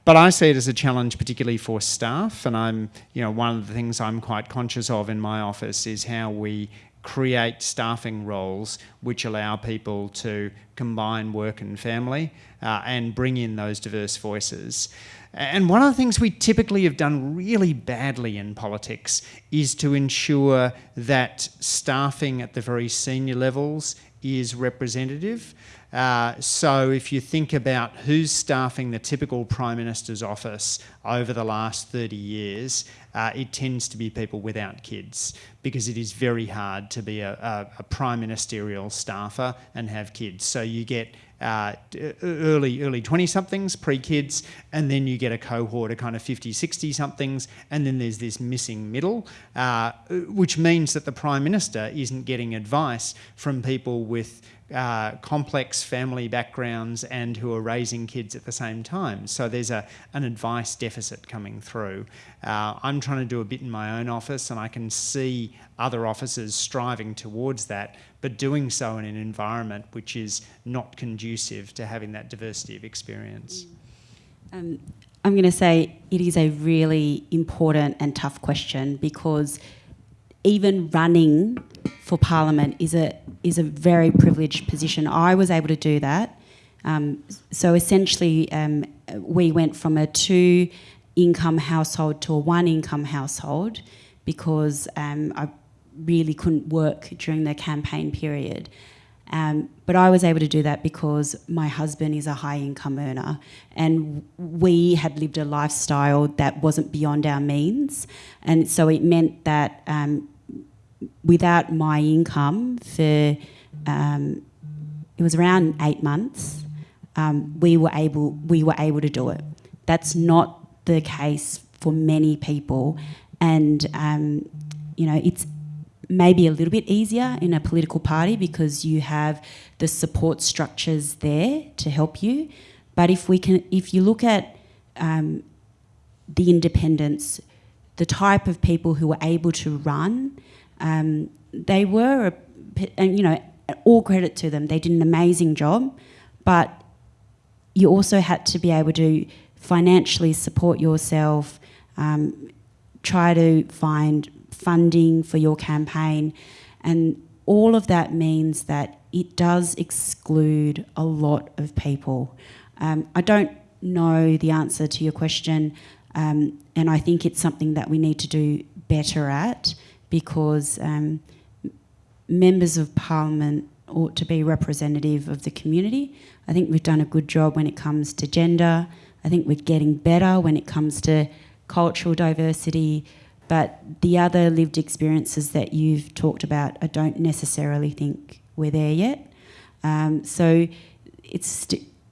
But I see it as a challenge, particularly for staff, and I'm, you know, one of the things I'm quite conscious of in my office is how we create staffing roles which allow people to combine work and family uh, and bring in those diverse voices. And one of the things we typically have done really badly in politics is to ensure that staffing at the very senior levels is representative. Uh, so if you think about who's staffing the typical Prime Minister's office over the last 30 years, uh, it tends to be people without kids because it is very hard to be a, a, a prime ministerial staffer and have kids. So you get uh, early early 20 somethings pre-kids and then you get a cohort of kind of 50 60 somethings and then there's this missing middle uh, which means that the prime minister isn't getting advice from people with uh, complex family backgrounds and who are raising kids at the same time. So there's a, an advice deficit coming through. Uh, I'm trying to do a bit in my own office and I can see other offices striving towards that, but doing so in an environment which is not conducive to having that diversity of experience. Um, I'm going to say it is a really important and tough question because even running for Parliament is a is a very privileged position. I was able to do that. Um, so essentially, um, we went from a two income household to a one income household because um, I really couldn't work during the campaign period. Um, but I was able to do that because my husband is a high income earner and we had lived a lifestyle that wasn't beyond our means. And so it meant that um, without my income for um, it was around eight months, um, we were able we were able to do it. That's not the case for many people, and um, you know it's maybe a little bit easier in a political party because you have the support structures there to help you. But if we can, if you look at um, the independents, the type of people who were able to run um, they were, a, and you know, all credit to them. They did an amazing job, but you also had to be able to financially support yourself, um, try to find funding for your campaign, and all of that means that it does exclude a lot of people. Um, I don't know the answer to your question Um, and I think it's something that we need to do better at because um, members of parliament ought to be representative of the community. I think we've done a good job when it comes to gender. I think we're getting better when it comes to cultural diversity. But the other lived experiences that you've talked about, I don't necessarily think we're there yet. Um, so it's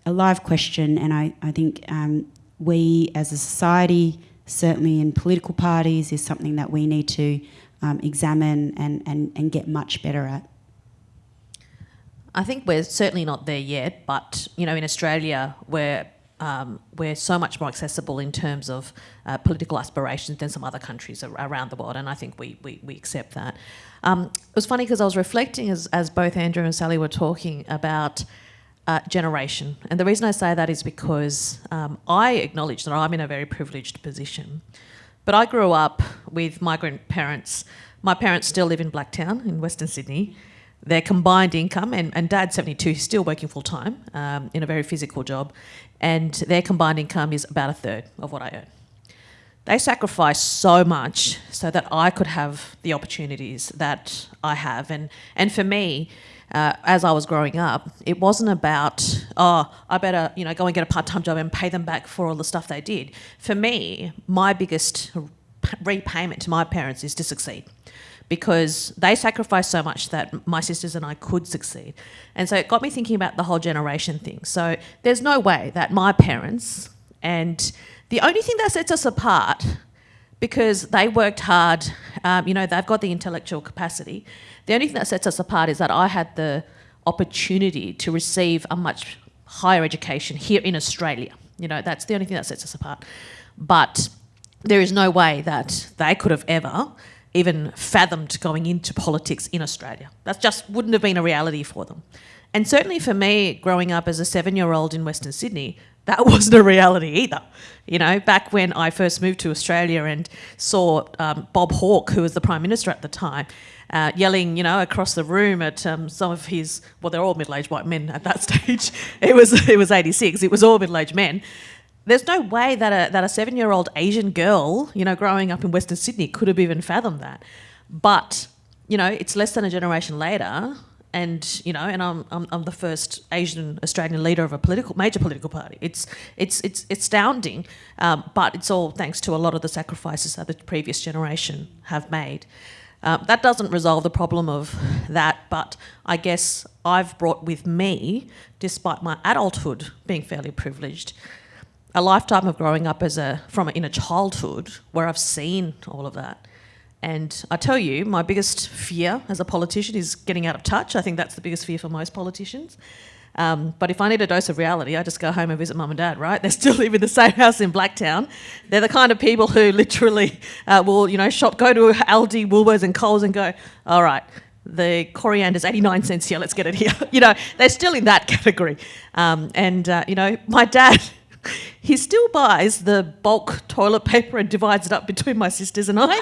a live question, and I, I think um, we as a society, certainly in political parties, is something that we need to um, examine and, and, and get much better at. I think we're certainly not there yet, but you know, in Australia, we're um, we're so much more accessible in terms of uh, political aspirations than some other countries ar- around the world, and I think we we, we accept that. Um, it was funny because I was reflecting as as both Andrew and Sally were talking about. Uh, generation. And the reason I say that is because um, I acknowledge that I'm in a very privileged position. But I grew up with migrant parents. My parents still live in Blacktown in Western Sydney. Their combined income, and, and dad's 72, he's still working full time um, in a very physical job, and their combined income is about a third of what I earn. They sacrifice so much so that I could have the opportunities that I have. And, and for me, uh, as I was growing up, it wasn't about, oh, I better, you know, go and get a part-time job and pay them back for all the stuff they did. For me, my biggest repayment to my parents is to succeed because they sacrificed so much that my sisters and I could succeed. And so it got me thinking about the whole generation thing. So there's no way that my parents and the only thing that sets us apart because they worked hard, um, you know, they've got the intellectual capacity. The only thing that sets us apart is that I had the opportunity to receive a much higher education here in Australia. You know, that's the only thing that sets us apart. But there is no way that they could have ever even fathomed going into politics in Australia. That just wouldn't have been a reality for them. And certainly for me, growing up as a seven year old in Western Sydney, that wasn't a reality either. You know, back when I first moved to Australia and saw um, Bob Hawke, who was the Prime Minister at the time, uh, yelling, you know, across the room at um, some of his, well, they're all middle-aged white men at that stage. It was, it was 86. It was all middle-aged men. There's no way that a, that a seven-year-old Asian girl, you know, growing up in Western Sydney could have even fathomed that. But, you know, it's less than a generation later and you know, and I'm, I'm, I'm the first Asian Australian leader of a political major political party. It's it's it's astounding, um, but it's all thanks to a lot of the sacrifices that the previous generation have made. Um, that doesn't resolve the problem of that, but I guess I've brought with me, despite my adulthood being fairly privileged, a lifetime of growing up as a from a, in a childhood where I've seen all of that. And I tell you, my biggest fear as a politician is getting out of touch. I think that's the biggest fear for most politicians. Um, but if I need a dose of reality, I just go home and visit mum and dad, right? They still live in the same house in Blacktown. They're the kind of people who literally uh, will, you know, shop, go to Aldi, Woolworths, and Coles and go, all right, the coriander's 89 cents here, let's get it here. you know, they're still in that category. Um, and, uh, you know, my dad he still buys the bulk toilet paper and divides it up between my sisters and I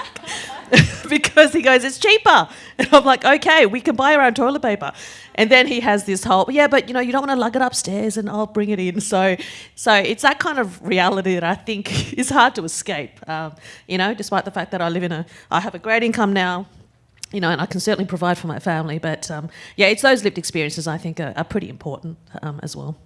because he goes, it's cheaper. And I'm like, okay, we can buy our own toilet paper. And then he has this whole, yeah, but you know, you don't want to lug it upstairs and I'll bring it in. So, so it's that kind of reality that I think is hard to escape. Um, you know, despite the fact that I live in a, I have a great income now, you know, and I can certainly provide for my family. But um, yeah, it's those lived experiences I think are, are pretty important um, as well.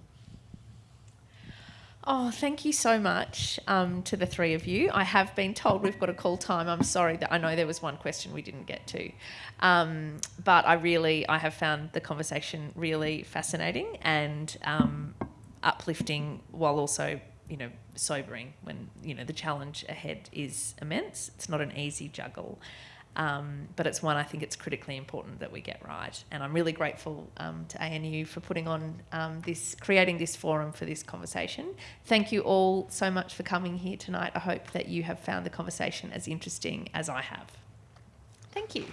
Oh, thank you so much um, to the three of you. I have been told we've got a call time. I'm sorry that I know there was one question we didn't get to, um, but I really I have found the conversation really fascinating and um, uplifting, while also you know sobering. When you know the challenge ahead is immense. It's not an easy juggle. Um, but it's one I think it's critically important that we get right. And I'm really grateful um, to ANU for putting on um, this, creating this forum for this conversation. Thank you all so much for coming here tonight. I hope that you have found the conversation as interesting as I have. Thank you.